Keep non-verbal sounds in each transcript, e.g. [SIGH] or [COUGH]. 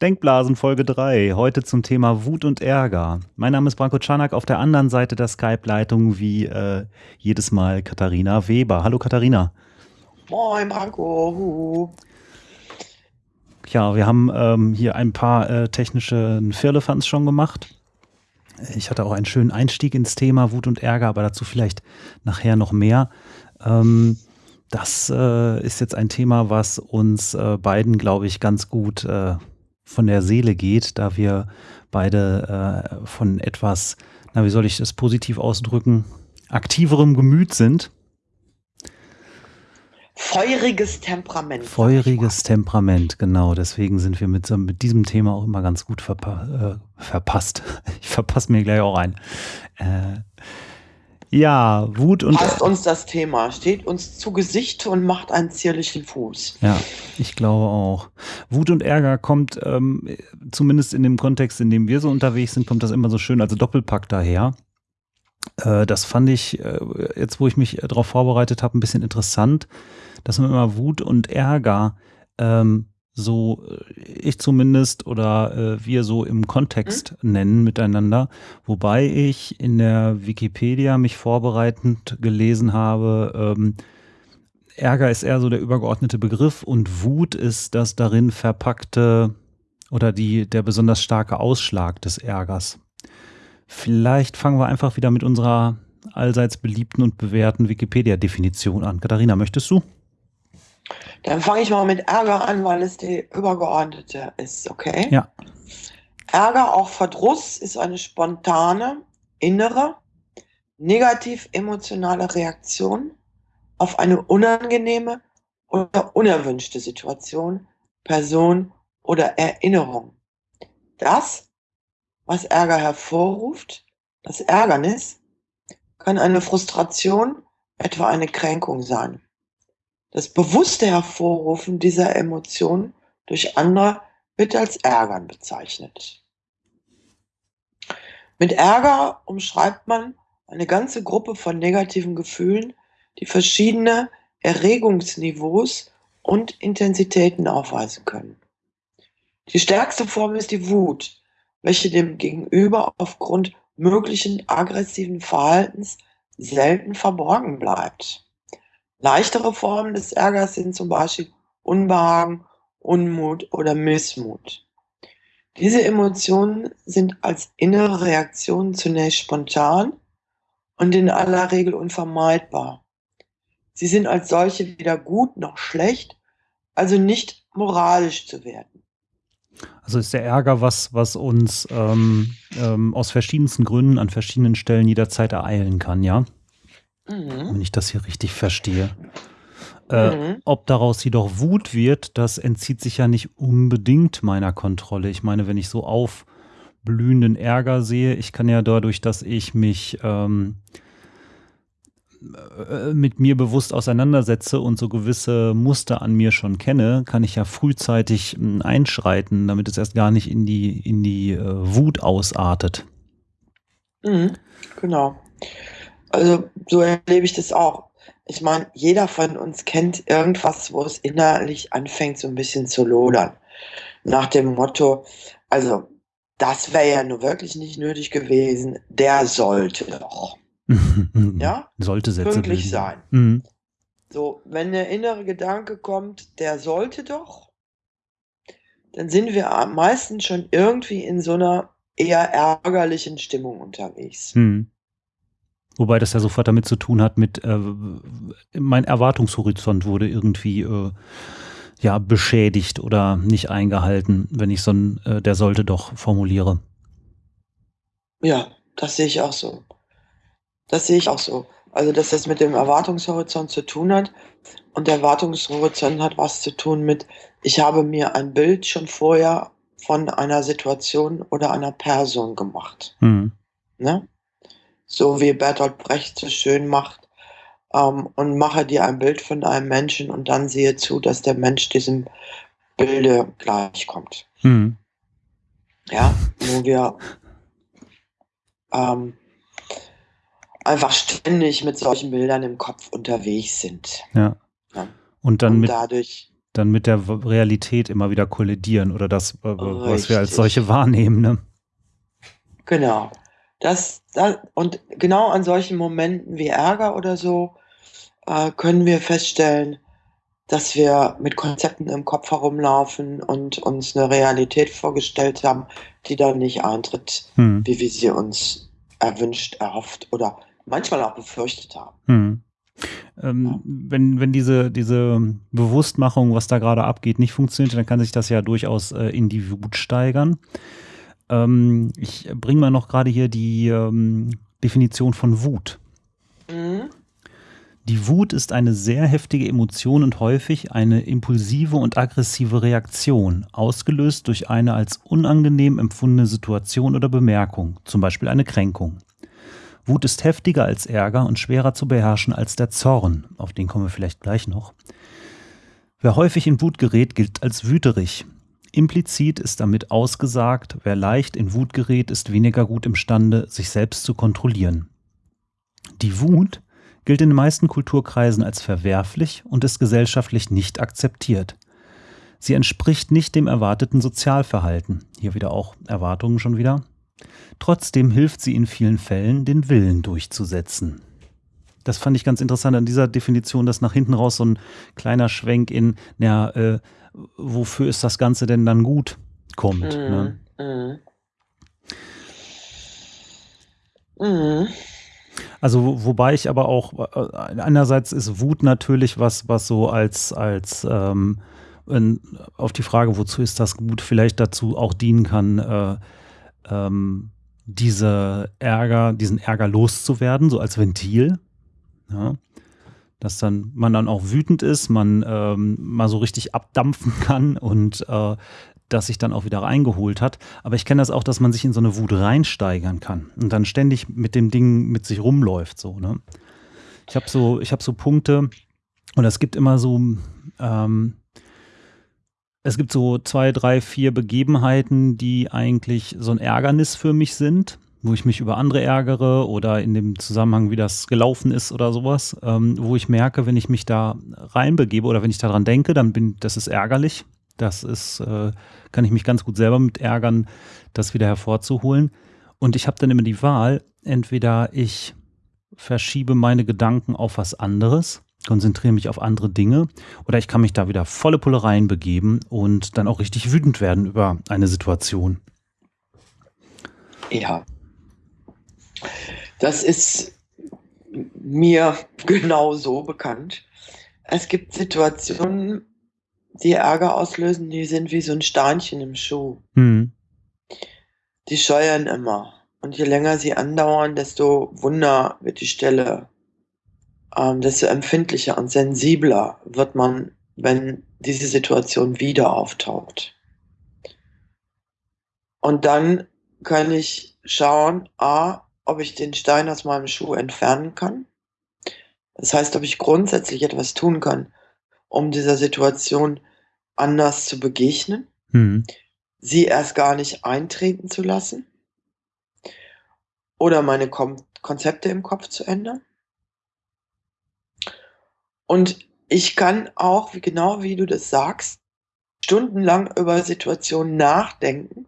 Denkblasen Folge 3, heute zum Thema Wut und Ärger. Mein Name ist Branko Czanak, auf der anderen Seite der Skype-Leitung wie äh, jedes Mal Katharina Weber. Hallo Katharina. Moin Branko. Ja, wir haben ähm, hier ein paar äh, technische Firlefanz schon gemacht. Ich hatte auch einen schönen Einstieg ins Thema Wut und Ärger, aber dazu vielleicht nachher noch mehr. Ähm, das äh, ist jetzt ein Thema, was uns äh, beiden, glaube ich, ganz gut äh, von der Seele geht, da wir beide äh, von etwas, na, wie soll ich das positiv ausdrücken, aktiverem Gemüt sind. Feuriges Temperament. Feuriges Temperament, genau. Deswegen sind wir mit, mit diesem Thema auch immer ganz gut verpa äh, verpasst. [LAUGHS] Ich verpasse mir gleich auch ein. Äh, ja, Wut und. Passt uns das Thema, steht uns zu Gesicht und macht einen zierlichen Fuß. Ja, ich glaube auch. Wut und Ärger kommt, ähm, zumindest in dem Kontext, in dem wir so unterwegs sind, kommt das immer so schön als Doppelpack daher. Äh, das fand ich, äh, jetzt wo ich mich darauf vorbereitet habe, ein bisschen interessant, dass man immer Wut und Ärger ähm, so äh, ich zumindest oder äh, wir so im Kontext mhm. nennen miteinander, wobei ich in der Wikipedia mich vorbereitend gelesen habe, ähm, Ärger ist eher so der übergeordnete Begriff und Wut ist das darin verpackte oder die, der besonders starke Ausschlag des Ärgers. Vielleicht fangen wir einfach wieder mit unserer allseits beliebten und bewährten Wikipedia-Definition an. Katharina, möchtest du? Dann fange ich mal mit Ärger an, weil es die übergeordnete ist, okay? Ja. Ärger, auch Verdruss, ist eine spontane, innere, negativ emotionale Reaktion auf eine unangenehme oder unerwünschte Situation, Person oder Erinnerung. Das, was Ärger hervorruft, das Ärgernis, kann eine Frustration, etwa eine Kränkung sein. Das bewusste Hervorrufen dieser Emotion durch andere wird als Ärgern bezeichnet. Mit Ärger umschreibt man eine ganze Gruppe von negativen Gefühlen, die verschiedene Erregungsniveaus und Intensitäten aufweisen können. Die stärkste Form ist die Wut, welche dem Gegenüber aufgrund möglichen aggressiven Verhaltens selten verborgen bleibt. Leichtere Formen des Ärgers sind zum Beispiel Unbehagen, Unmut oder Missmut. Diese Emotionen sind als innere Reaktionen zunächst spontan und in aller Regel unvermeidbar. Sie sind als solche weder gut noch schlecht, also nicht moralisch zu werden. Also ist der Ärger was, was uns ähm, ähm, aus verschiedensten Gründen an verschiedenen Stellen jederzeit ereilen kann, ja? Mhm. wenn ich das hier richtig verstehe. Äh, mhm. Ob daraus jedoch Wut wird, das entzieht sich ja nicht unbedingt meiner Kontrolle. Ich meine, wenn ich so aufblühenden Ärger sehe, ich kann ja dadurch, dass ich mich ähm, äh, mit mir bewusst auseinandersetze und so gewisse Muster an mir schon kenne, kann ich ja frühzeitig hm, einschreiten, damit es erst gar nicht in die, in die äh, Wut ausartet. Mhm, genau. Also so erlebe ich das auch. Ich meine, jeder von uns kennt irgendwas, wo es innerlich anfängt, so ein bisschen zu lodern. Nach dem Motto, also das wäre ja nur wirklich nicht nötig gewesen, der sollte doch. [LAUGHS] ja? Sollte Sätze Pünktlich bilden. sein. Mhm. So, wenn der innere Gedanke kommt, der sollte doch, dann sind wir meistens schon irgendwie in so einer eher ärgerlichen Stimmung unterwegs. Mhm. Wobei das ja sofort damit zu tun hat mit, äh, mein Erwartungshorizont wurde irgendwie äh, ja beschädigt oder nicht eingehalten, wenn ich so ein, äh, der sollte doch formuliere. Ja, das sehe ich auch so. Das sehe ich auch so. Also, dass das mit dem Erwartungshorizont zu tun hat. Und der Erwartungshorizont hat was zu tun mit, ich habe mir ein Bild schon vorher von einer Situation oder einer Person gemacht. Mhm. Ne? So wie Bertolt Brecht so schön macht, ähm, und mache dir ein Bild von einem Menschen und dann sehe zu, dass der Mensch diesem Bilde gleichkommt. Mhm. Ja, wo wir ähm, einfach ständig mit solchen Bildern im Kopf unterwegs sind. Ja. ja. Und dann und mit, dadurch dann mit der Realität immer wieder kollidieren oder das, äh, was wir als solche wahrnehmen. Ne? Genau. Das, das, und genau an solchen Momenten wie Ärger oder so äh, können wir feststellen, dass wir mit Konzepten im Kopf herumlaufen und uns eine Realität vorgestellt haben, die dann nicht eintritt, Hm. wie wir sie uns erwünscht, erhofft oder manchmal auch befürchtet haben. Hm. Ähm, wenn, wenn diese, diese Bewusstmachung, was da gerade abgeht, nicht funktioniert, dann kann sich das ja durchaus äh, in die Wut steigern. Ähm, ich bringe mal noch gerade hier die ähm, Definition von Wut. Mhm. Die Wut ist eine sehr heftige Emotion und häufig eine impulsive und aggressive Reaktion, ausgelöst durch eine als unangenehm empfundene Situation oder Bemerkung, zum Beispiel eine Kränkung. Wut ist heftiger als Ärger und schwerer zu beherrschen als der Zorn, auf den kommen wir vielleicht gleich noch. Wer häufig in Wut gerät, gilt als wüterig. Implizit ist damit ausgesagt, wer leicht in Wut gerät, ist weniger gut imstande, sich selbst zu kontrollieren. Die Wut gilt in den meisten Kulturkreisen als verwerflich und ist gesellschaftlich nicht akzeptiert. Sie entspricht nicht dem erwarteten Sozialverhalten. Hier wieder auch Erwartungen schon wieder. Trotzdem hilft sie in vielen Fällen, den Willen durchzusetzen. Das fand ich ganz interessant an dieser Definition, dass nach hinten raus so ein kleiner Schwenk in, ja, äh, wofür ist das Ganze denn dann gut, kommt. Ne? Mhm. Mhm. Mhm. Also wo- wobei ich aber auch äh, einerseits ist Wut natürlich was, was so als als ähm, in, auf die Frage, wozu ist das gut, vielleicht dazu auch dienen kann, äh, ähm, diese Ärger, diesen Ärger loszuwerden, so als Ventil. Ja. Dass dann man dann auch wütend ist, man ähm, mal so richtig abdampfen [LAUGHS] kann und äh, das sich dann auch wieder reingeholt hat. Aber ich kenne das auch, dass man sich in so eine Wut reinsteigern kann und dann ständig mit dem Ding mit sich rumläuft. So, ne? Ich habe so, ich so Punkte und es gibt immer so, ähm, es gibt so zwei, drei, vier Begebenheiten, die eigentlich so ein Ärgernis für mich sind, wo ich mich über andere ärgere oder in dem Zusammenhang, wie das gelaufen ist oder sowas, ähm, wo ich merke, wenn ich mich da reinbegebe oder wenn ich daran denke, dann bin, das ist ärgerlich. Das ist, äh, kann ich mich ganz gut selber mit ärgern, das wieder hervorzuholen. Und ich habe dann immer die Wahl, entweder ich verschiebe meine Gedanken auf was anderes, konzentriere mich auf andere Dinge, oder ich kann mich da wieder volle Pulle reinbegeben und dann auch richtig wütend werden über eine Situation. Ja. Das ist mir genau so bekannt. Es gibt Situationen, die Ärger auslösen, die sind wie so ein Steinchen im Schuh. Hm. Die scheuern immer. Und je länger sie andauern, desto wunder wird die Stelle, ähm, desto empfindlicher und sensibler wird man, wenn diese Situation wieder auftaucht. Und dann kann ich schauen, a, ob ich den Stein aus meinem Schuh entfernen kann. Das heißt, ob ich grundsätzlich etwas tun kann, um dieser Situation anders zu begegnen Hm. sie erst gar nicht eintreten zu lassen oder meine Kom Konzepte im Kopf zu ändern. Und ich kann auch, wie genau wie du das sagst, stundenlang über Situationen nachdenken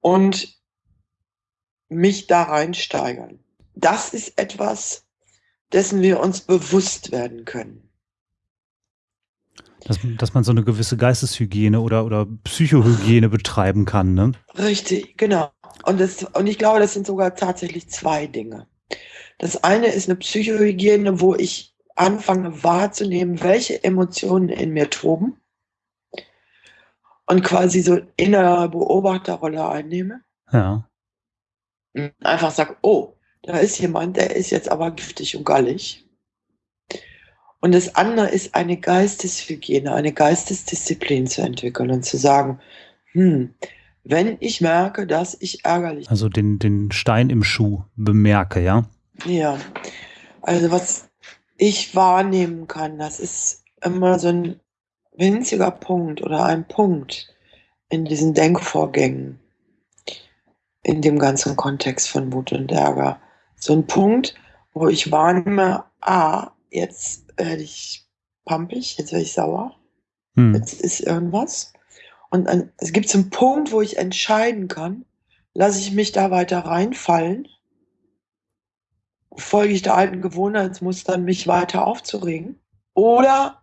und mich da reinsteigern. Das ist etwas, dessen wir uns bewusst werden können. Dass, dass man so eine gewisse Geisteshygiene oder, oder Psychohygiene betreiben kann, ne? Richtig, genau. Und, das, und ich glaube, das sind sogar tatsächlich zwei Dinge. Das eine ist eine Psychohygiene, wo ich anfange wahrzunehmen, welche Emotionen in mir toben und quasi so innere Beobachterrolle einnehme. Ja. Einfach sag, oh, da ist jemand, der ist jetzt aber giftig und gallig. Und das andere ist eine Geisteshygiene, eine Geistesdisziplin zu entwickeln und zu sagen, hm, wenn ich merke, dass ich ärgerlich Also den, den Stein im Schuh bemerke, ja? Ja, also was ich wahrnehmen kann, das ist immer so ein winziger Punkt oder ein Punkt in diesen Denkvorgängen, in dem ganzen Kontext von Wut und Ärger. So ein Punkt, wo ich wahrnehme, ah, jetzt werde ich pampig, jetzt werde ich sauer, Mhm. jetzt ist irgendwas. Und an es gibt so 'n Punkt, wo ich entscheiden kann, lasse ich mich da weiter reinfallen folge ich der alten Gewohnheitsmustern, mich weiter aufzuregen, oder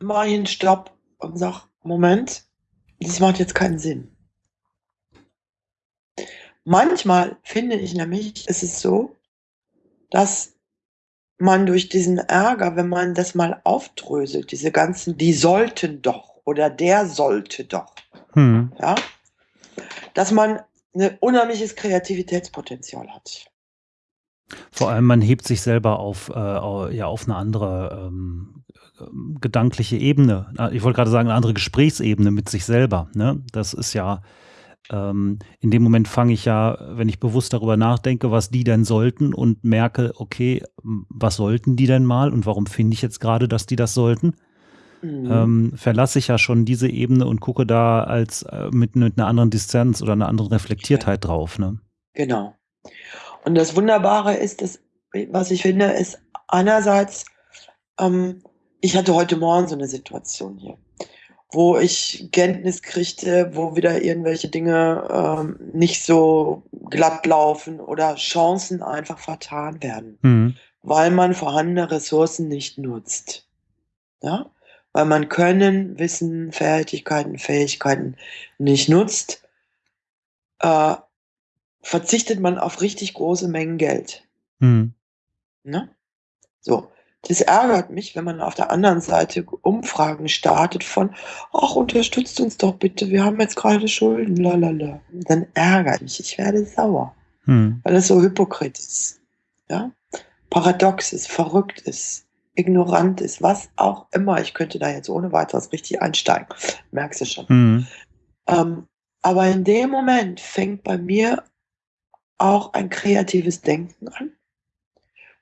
mache ich 'n Stopp und sage: „Moment, das macht jetzt keinen Sinn.“ Manchmal finde ich nämlich, ist es so, dass man durch diesen Ärger, wenn man das mal aufdröselt, diese ganzen „die sollten doch“ oder „der sollte doch“, Mhm. ja, dass man 'ne unheimliches Kreativitätspotenzial hat. Vor allem, man hebt sich selber auf äh, ja, auf 'ne andere, ähm, gedankliche Ebene. Ich wollte grade sagen, 'ne andere Gesprächsebene mit sich selber, ne? Das ist ja ähm, in dem Moment fange ich ja, wenn ich bewusst darüber nachdenke, was die denn sollten und merke: „Okay, was sollten die denn mal und warum finde ich jetzt grade, dass die das sollten?“ Mhm. Ähm, verlasse ich ja schon diese Ebene und gucke da als äh, mit mit 'ner anderen Distanz oder 'ner anderen. Reflektiertheit drauf, ne? Genau. Und das Wunderbare ist, dass was ich finde, ist einerseits ähm, ich hatte heute Morgen so 'ne Situation hier, wo ich Kenntnis kriegte, wo wieder irgendwelche Dinge, ähm, nicht so glatt laufen oder Chancen einfach vertan werden, Mhm. weil man vorhandene Ressourcen nicht nutzt, ja? Weil man Können, Wissen, Fertigkeiten, Fähigkeiten nicht nutzt äh, verzichtet man auf richtig große Mengen Geld. Mhm. Ne? So, das ärgert mich, wenn man auf der anderen Seite Umfragen startet von: „Ach, unterstützt uns doch bitte, wir haben jetzt grade Schulden, la la la.“ Dann ärgere ich ich werde sauer, Mhm. weil das so hypokrit ist, ja? Paradox ist, verrückt ist, ignorant ist, was auch immer. Ich könnte da jetzt ohne Weiteres richtig einsteigen, merkst du schon. Mhm. Ähm, aber in dem Moment fängt bei mir auch ein kreatives Denken an.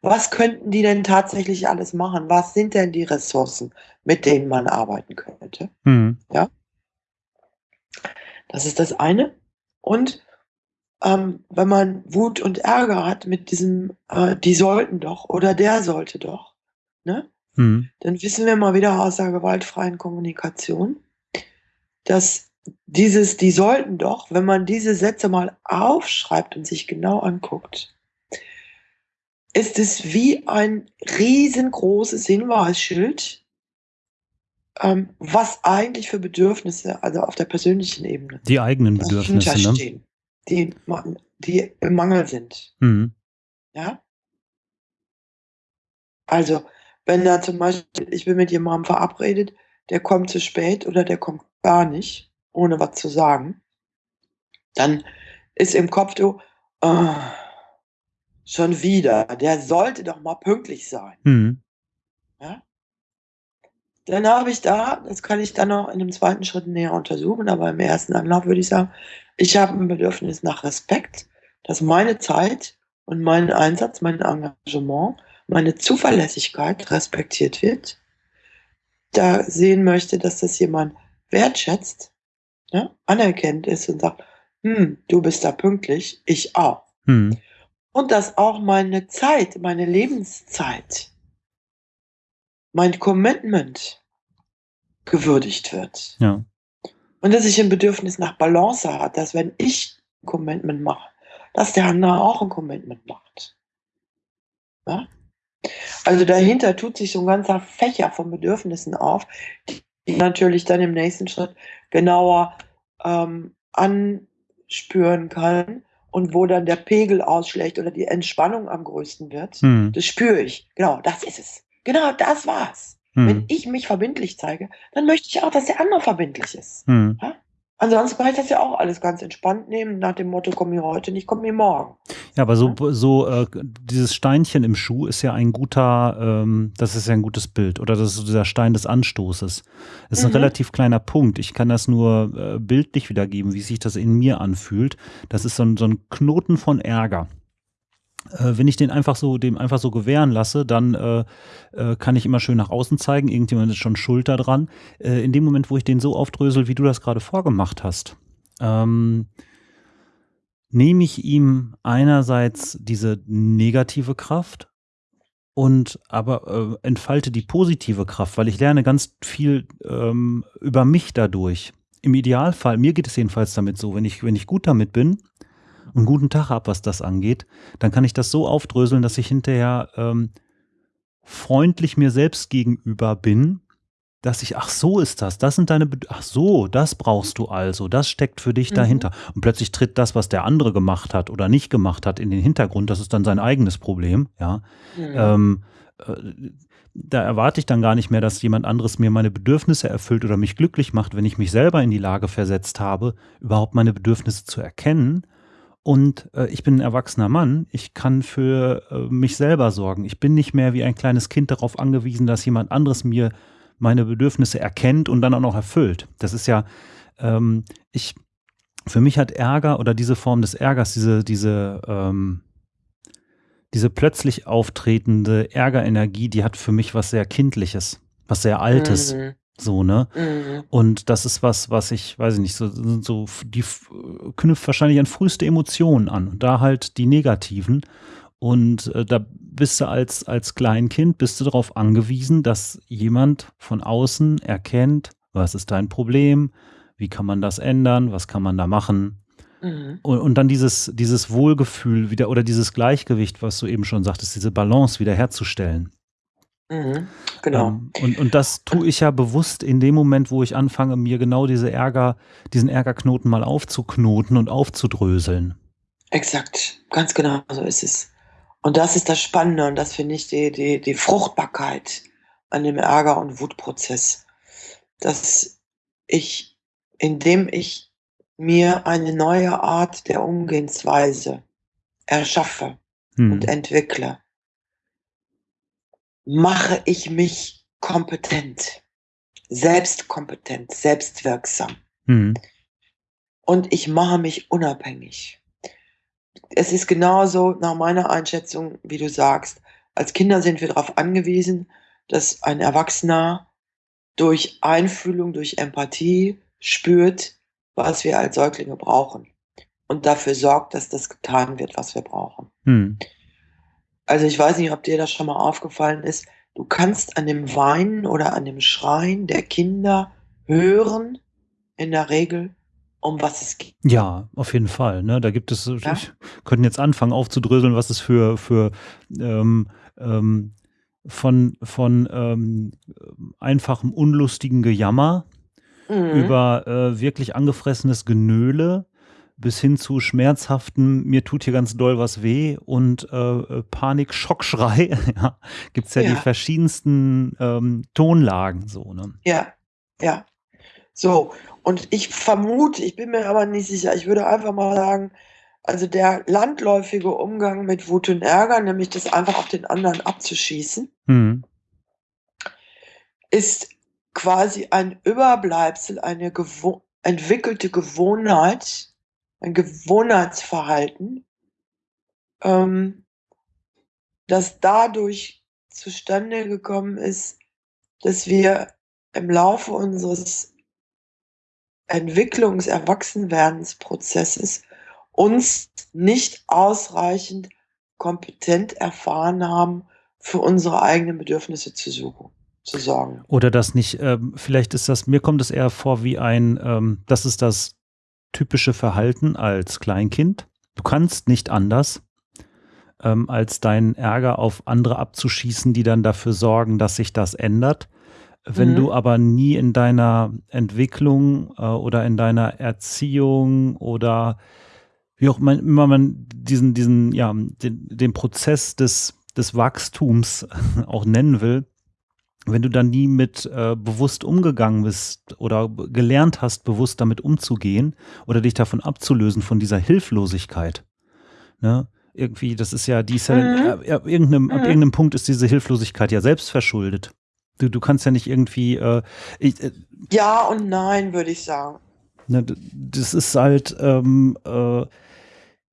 Was könnten die denn tatsächlich alles machen? Was sind denn die Ressourcen, mit denen man arbeiten könnte, Mhm. ja? Das ist das eine. Und, ähm, wenn man Wut und Ärger hat mit diesem, äh: „Die sollten doch“ oder „der sollte doch“, ne? Mhm. Dann wissen wir mal wieder aus der gewaltfreien Kommunikation, dass dieses „die sollten doch“, wenn man diese Sätze mal aufschreibt und sich genau anguckt ist es wie ein riesengroßes Hinweisschild ähm, was eigentlich für Bedürfnisse, also auf der persönlichen Ebene, Die eigenen Bedürfnisse, ne? die die im Mangel sind. Mhm. Ja? Also, wenn da zum Beispiel ich bin mit jemandem verabredet, der kommt zu spät oder der kommt gar nicht, ohne was zu sagen dann ist im Kopf so: „Schon wieder, der sollte doch mal pünktlich sein.“ Mhm. Ja? Dann habe ich da das kann ich dann noch in 'nem 2. Schritt näher untersuchen, aber im 1. Anlauf würde ich sagen, ich habe 'n Bedürfnis nach Respekt, dass meine Zeit und mein Einsatz, mein Engagement, meine Zuverlässigkeit respektiert wird. Da sehen möchte, dass das jemand wertschätzt, ne, anerkennend ist und sagt: „Hm, du bist da pünktlich, ich auch.“ Mhm. Und dass auch meine Zeit, meine Lebenszeit mein Commitment gewürdigt wird. Ja. Und dass ich 'n Bedürfnis nach Balance habe, dass wenn ich Commitment mache, dass der andere auch 'n Commitment macht. Ja? Also, dahinter tut sich so 'n ganzer Fächer von Bedürfnissen auf, die natürlich dann im nächsten Schritt genauer, ähm, anspüren kann und wo dann der Pegel ausschlägt oder die Entspannung am größten wird. Mhm. Das spüre ich. Genau, das ist es. Genau das war's. Wenn Mhm. ich mich verbindlich zeige, dann möchte ich auch, dass der andere verbindlich ist, Mhm. ja? Ansonsten kann ich das ja auch alles ganz entspannt nehmen nach dem Motto: „Komm mir heute nicht, komm mir morgen.“ Ja, aber so Ne? so, äh, dieses Steinchen im Schuh ist ja ein guter ähm, das ist ja 'n gutes Bild oder das ist so dieser Stein des Anstoßes. Das ist Mhm. relativ kleiner Punkt. Ich kann das nur, äh, bildlich wiedergeben, wie sich das in mir anfühlt. Das ist so 'n so 'n Knoten von Ärger. Äh, wenn ich den einfach so dem einfach so gewähren lasse, dann, äh, äh, kann ich immer schön nach außen zeigen, irgendjemand ist schon schuld da dran. Äh, in dem Moment, wo ich den so aufdrösele, wie du das grade vorgemacht hast, ähm nehme ich ihm einerseits diese negative Kraft und aber äh, entfalte die positive Kraft, weil ich lerne ganz viel ähm, über mich dadurch. Im Idealfall, mir geht es jedenfalls damit so, wenn ich, wenn ich gut damit bin einen guten Tag habe, was das angeht, dann kann ich das so aufdröseln, dass ich hinterher ähm, freundlich mir selbst gegenüber bin dass ich, ach so ist das, das sind deine, Bed ach so, das brauchst du also, das steckt für dich mhm. dahinter. Und plötzlich tritt das, was der andere gemacht hat oder nicht gemacht hat, in den Hintergrund. Das ist dann sein eigenes Problem, ja. Mhm. Ähm, äh, da erwarte ich dann gar nicht mehr, dass jemand anderes mir meine Bedürfnisse erfüllt oder mich glücklich macht, wenn ich mich selber in die Lage versetzt habe, überhaupt meine Bedürfnisse zu erkennen. Und äh, ich bin ein erwachsener Mann, ich kann für äh, mich selber sorgen. Ich bin nicht mehr wie ein kleines Kind darauf angewiesen, dass jemand anderes mir meine Bedürfnisse erkennt und dann auch noch erfüllt. Das ist ja, ähm, ich, für mich hat Ärger oder diese Form des Ärgers, diese, diese, ähm, diese plötzlich auftretende Ärgerenergie, die hat für mich was sehr Kindliches, was sehr Altes. Mhm. So, ne? Mhm. Und das ist was, was ich, weiß ich nicht, so, so die knüpft wahrscheinlich an früheste Emotionen an. Und da halt die negativen. Und äh, da bist du als, als Kleinkind, bist du darauf angewiesen, dass jemand von außen erkennt, was ist dein Problem, wie kann man das ändern, was kann man da machen. Mhm. Und, und, dann dieses, dieses Wohlgefühl wieder oder dieses Gleichgewicht, was du eben schon sagtest, diese Balance wiederherzustellen. Mhm, genau. Ähm, und, und das tue ich ja bewusst in dem Moment, wo ich anfange, mir genau diese Ärger, diesen Ärgerknoten mal aufzuknoten und aufzudröseln. Exakt, ganz genau so ist es. Und das ist das Spannende und das finde ich die, die, die Fruchtbarkeit an dem Ärger- und Wutprozess, dass ich, indem ich mir eine neue Art der Umgehensweise erschaffe hm. und entwickle, mache ich mich kompetent, selbstkompetent, selbstwirksam. Hm. Und ich mache mich unabhängig es ist genauso nach meiner Einschätzung, wie du sagst. Als Kinder sind wir darauf angewiesen, dass ein Erwachsener durch Einfühlung, durch Empathie spürt, was wir als Säuglinge brauchen und dafür sorgt, dass das getan wird, was wir brauchen. Hm. Also ich weiß nicht, ob dir das schon mal aufgefallen ist. Du kannst an dem Weinen oder an dem Schreien der Kinder hören, in der Regel, um was es geht. Ja, auf jeden Fall. Ne? Da gibt es, ja? ich könnte jetzt anfangen aufzudröseln, was es für, für ähm, ähm, von, von ähm, einfachem unlustigen Gejammer mhm. über äh, wirklich angefressenes Genöle bis hin zu schmerzhaften, mir tut hier ganz doll was weh und äh, Panik, Schockschrei, [LAUGHS] ja, gibt es ja, ja, die verschiedensten ähm, Tonlagen so, ne? Ja, ja. So, und ich vermute, ich bin mir aber nicht sicher, ich würde einfach mal sagen, also der landläufige Umgang mit Wut und Ärger, nämlich das einfach auf den anderen abzuschießen, mhm. ist quasi ein Überbleibsel, eine gewo entwickelte Gewohnheit, ein Gewohnheitsverhalten, ähm, das dadurch zustande gekommen ist, dass wir im Laufe unseres Entwicklungs-, Erwachsenwerdensprozesses uns nicht ausreichend kompetent erfahren haben, für unsere eigenen Bedürfnisse zu suchen, zu sorgen. Oder das nicht, ähm, vielleicht ist das, mir kommt es eher vor wie ein, ähm, das ist das typische Verhalten als Kleinkind. Du kannst nicht anders, ähm, als deinen Ärger auf andere abzuschießen, die dann dafür sorgen, dass sich das ändert. Wenn mhm. du aber nie in deiner Entwicklung äh, oder in deiner Erziehung oder wie auch immer man diesen, diesen, ja, den, den Prozess des, des Wachstums [LAUGHS] auch nennen will, wenn du dann nie mit äh, bewusst umgegangen bist oder gelernt hast, bewusst damit umzugehen oder dich davon abzulösen, von dieser Hilflosigkeit. Ne? Irgendwie, das ist ja, die ist ja, mhm. äh, ab, irgendeinem, mhm. ab irgendeinem Punkt ist diese Hilflosigkeit ja selbst verschuldet. Du, du kannst ja nicht irgendwie. Äh, ich, äh, ja und nein, würde ich sagen. Ne, das ist halt. Ähm, äh,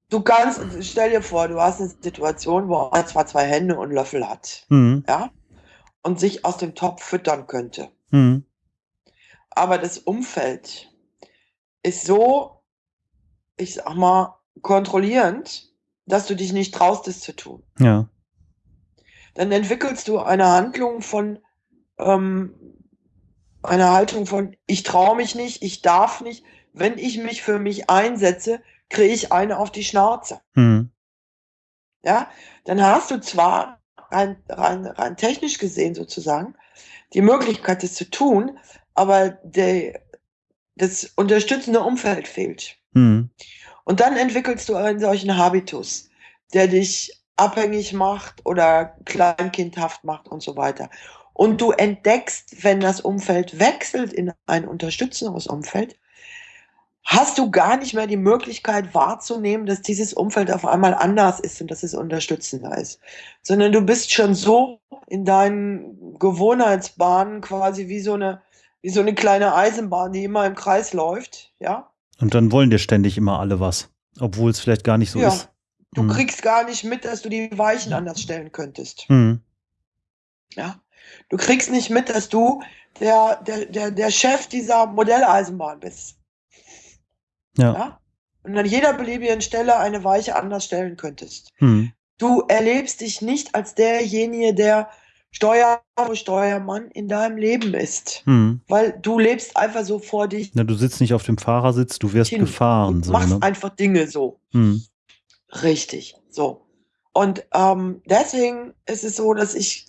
du kannst, stell dir vor, du hast eine Situation, wo er zwar zwei Hände und Löffel hat. Mhm. Ja. Und sich aus dem Topf füttern könnte. Mhm. Aber das Umfeld ist so, ich sag mal, kontrollierend, dass du dich nicht traust, es zu tun. Ja. dann entwickelst du eine Handlung von, ähm, eine Haltung von, ich traue mich nicht, ich darf nicht. Wenn ich mich für mich einsetze, kriege ich eine auf die Schnauze. Hm. Ja, dann hast du zwar rein, rein, rein technisch gesehen sozusagen die Möglichkeit, das zu tun, aber der, das unterstützende Umfeld fehlt. Hm. Und dann entwickelst du einen solchen Habitus, der dich abhängig macht oder kleinkindhaft macht und so weiter. Und du entdeckst, wenn das Umfeld wechselt in ein unterstützendes Umfeld, hast du gar nicht mehr die Möglichkeit wahrzunehmen, dass dieses Umfeld auf einmal anders ist und dass es unterstützender ist, sondern du bist schon so in deinen Gewohnheitsbahnen quasi wie so eine wie so eine kleine Eisenbahn, die immer im Kreis läuft, ja. Und dann wollen dir ständig immer alle was, obwohl es vielleicht gar nicht so ja. ist. Du Hm. kriegst gar nicht mit, dass du die Weichen anders stellen könntest. Hm. Ja. Du kriegst nicht mit, dass du der, der, der, der Chef dieser Modelleisenbahn bist. Ja. Ja. Und an jeder beliebigen Stelle eine Weiche anders stellen könntest. Hm. Du erlebst dich nicht als derjenige, der Steuer, Steuermann in deinem Leben ist. Hm. Weil du lebst einfach so vor dich Na, du sitzt nicht auf dem Fahrersitz, du wirst hin. gefahren. Du So, machst ne? einfach Dinge so. hm. Richtig, so. Und ähm, deswegen ist es so, dass ich,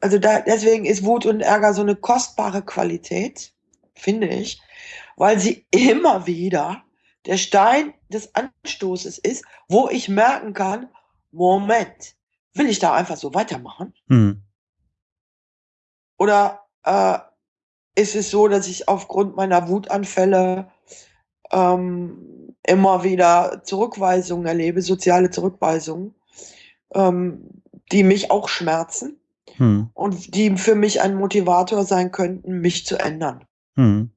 also da, deswegen ist Wut und Ärger so eine kostbare Qualität, finde ich, weil sie immer wieder der Stein des Anstoßes ist, wo ich merken kann, Moment, will ich da einfach so weitermachen? Hm. Oder äh, ist es so, dass ich aufgrund meiner Wutanfälle ähm, immer wieder Zurückweisungen erlebe, soziale Zurückweisungen, ähm, die mich auch schmerzen Hm. und die für mich ein Motivator sein könnten, mich zu ändern. Hm.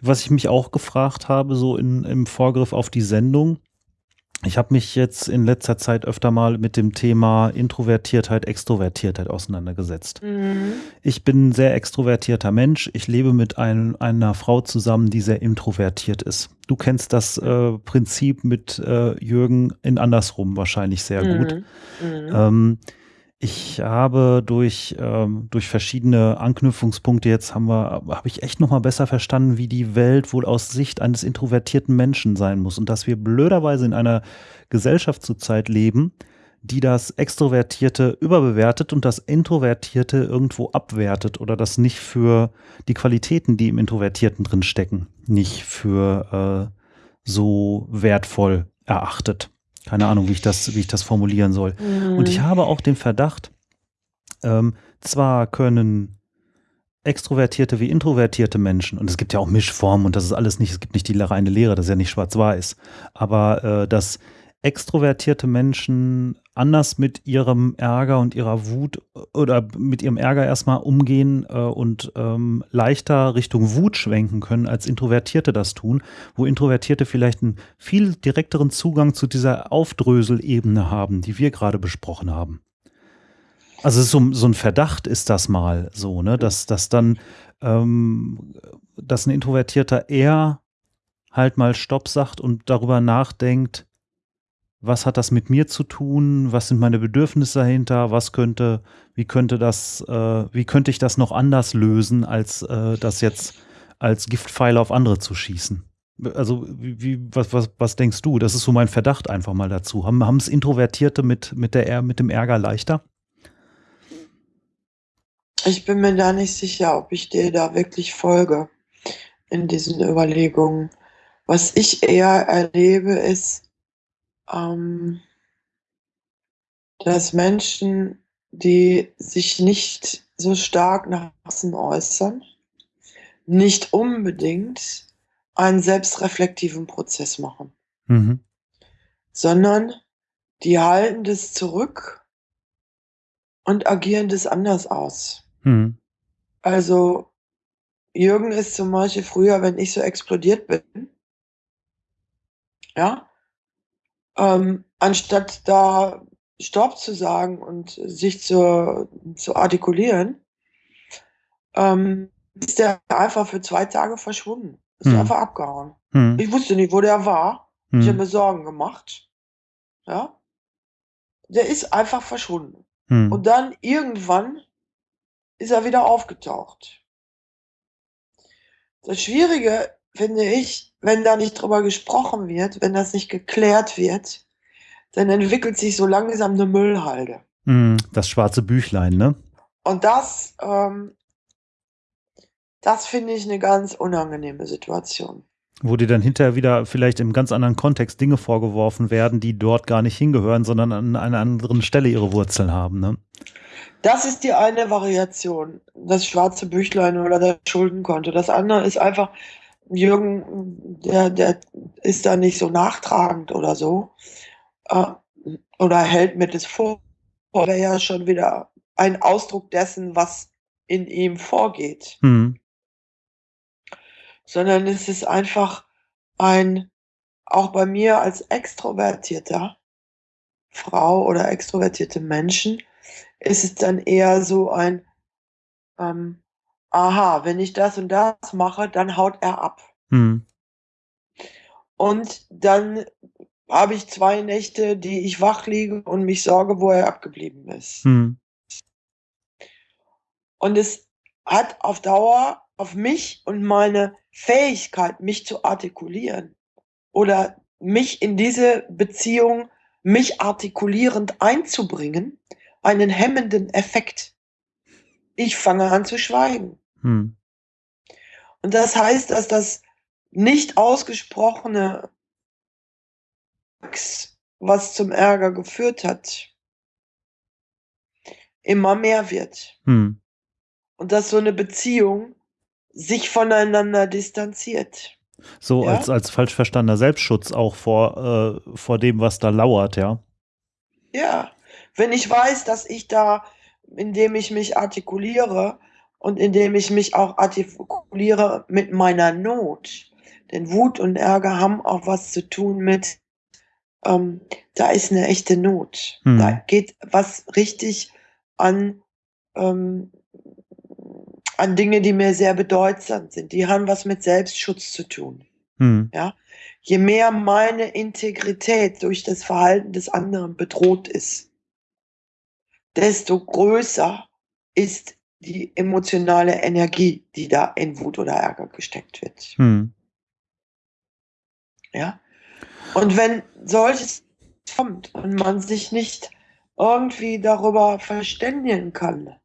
Was ich mich auch gefragt habe, so in, im Vorgriff auf die Sendung, ich habe mich jetzt in letzter Zeit öfter mal mit dem Thema Introvertiertheit, Extrovertiertheit auseinandergesetzt. Mhm. Ich bin ein sehr extrovertierter Mensch. Ich lebe mit ein, einer Frau zusammen, die sehr introvertiert ist. Du kennst das äh, Prinzip mit äh, Jürgen in andersrum wahrscheinlich sehr gut. Mhm. Mhm. Ähm, ich habe durch, ähm, durch verschiedene Anknüpfungspunkte jetzt haben wir, habe ich echt nochmal besser verstanden, wie die Welt wohl aus Sicht eines introvertierten Menschen sein muss und dass wir blöderweise in einer Gesellschaft zurzeit leben, die das Extrovertierte überbewertet und das Introvertierte irgendwo abwertet oder das nicht für die Qualitäten, die im Introvertierten drin stecken, nicht für äh, so wertvoll erachtet. Keine Ahnung, wie ich das, wie ich das formulieren soll. Mhm. Und ich habe auch den Verdacht, ähm, zwar können extrovertierte wie introvertierte Menschen, und es gibt ja auch Mischformen und das ist alles nicht, es gibt nicht die reine Lehre, das ist ja nicht schwarz-weiß, aber äh, dass extrovertierte Menschen anders mit ihrem Ärger und ihrer Wut oder mit ihrem Ärger erstmal umgehen äh, und ähm, leichter Richtung Wut schwenken können, als Introvertierte das tun, wo Introvertierte vielleicht einen viel direkteren Zugang zu dieser Aufdröselebene haben, die wir gerade besprochen haben. Also so, so ein Verdacht ist das mal so, ne, dass, dass dann, ähm, dass ein Introvertierter eher halt mal Stopp sagt und darüber nachdenkt, was hat das mit mir zu tun, was sind meine Bedürfnisse dahinter, was könnte, wie könnte das, äh, wie könnte ich das noch anders lösen, als äh, das jetzt als Giftpfeile auf andere zu schießen. Also, wie, was, was, was denkst du? Das ist so mein Verdacht einfach mal dazu. Haben, haben es Introvertierte mit, mit, der, mit dem Ärger leichter? Ich bin mir da nicht sicher, ob ich dir da wirklich folge in diesen Überlegungen. Was ich eher erlebe, ist, ähm, dass Menschen, die sich nicht so stark nach außen äußern, nicht unbedingt einen selbstreflektiven Prozess machen, Mhm. sondern die halten das zurück und agieren das anders aus. Mhm. Also Jürgen ist zum Beispiel früher, wenn ich so explodiert bin, ja, ähm, anstatt da Stopp zu sagen und sich zu, zu artikulieren, ähm, ist der einfach für zwei Tage verschwunden. Ist Hm. einfach abgehauen. Mhm. Ich wusste nicht, wo der war. Ich habe mir Sorgen gemacht. Ja. der ist einfach verschwunden. Hm. Und dann irgendwann ist er wieder aufgetaucht. Das Schwierige finde ich, wenn da nicht drüber gesprochen wird, wenn das nicht geklärt wird, dann entwickelt sich so langsam eine Müllhalde. Hm, Das schwarze Büchlein, ne? Und das, ähm, das finde ich eine ganz unangenehme Situation. Wo dir dann hinterher wieder vielleicht im ganz anderen Kontext Dinge vorgeworfen werden, die dort gar nicht hingehören, sondern an einer anderen Stelle ihre Wurzeln haben, ne? Das ist die eine Variation, das schwarze Büchlein oder das Schuldenkonto. Das andere ist einfach, Jürgen, der, der ist da nicht so nachtragend oder so. Äh, oder hält mir das vor. Wäre ja schon wieder ein Ausdruck dessen, was in ihm vorgeht. Hm. Sondern es ist einfach ein, auch bei mir als extrovertierter Frau oder extrovertierte Menschen, ist es dann eher so ein, ähm, aha, wenn ich das und das mache, dann haut er ab. Hm. Und dann habe ich zwei Nächte, die ich wach liege und mich sorge, wo er abgeblieben ist. Hm. Und es hat auf Dauer auf mich und meine Fähigkeit, mich zu artikulieren oder mich in diese Beziehung, mich artikulierend einzubringen, einen hemmenden Effekt. Ich fange an zu schweigen. Hm. Und das heißt, dass das nicht ausgesprochene, was zum Ärger geführt hat, immer mehr wird. Hm. Und dass so eine Beziehung sich voneinander distanziert. So Ja? als, als falsch verstandener Selbstschutz auch vor, äh, vor dem, was da lauert, ja. Ja, wenn ich weiß, dass ich da, indem ich mich artikuliere und indem ich mich auch artikuliere mit meiner Not, denn Wut und Ärger haben auch was zu tun mit, ähm, da ist eine echte Not. Hm. Da geht was richtig an, ähm, an Dinge, die mir sehr bedeutsam sind. Die haben was mit Selbstschutz zu tun. Hm. Je mehr meine Integrität durch das Verhalten des anderen bedroht ist, desto größer ist die emotionale Energie, die da in Wut oder Ärger gesteckt wird. Hm. Ja? Und wenn solches kommt und man sich nicht irgendwie darüber verständigen kann,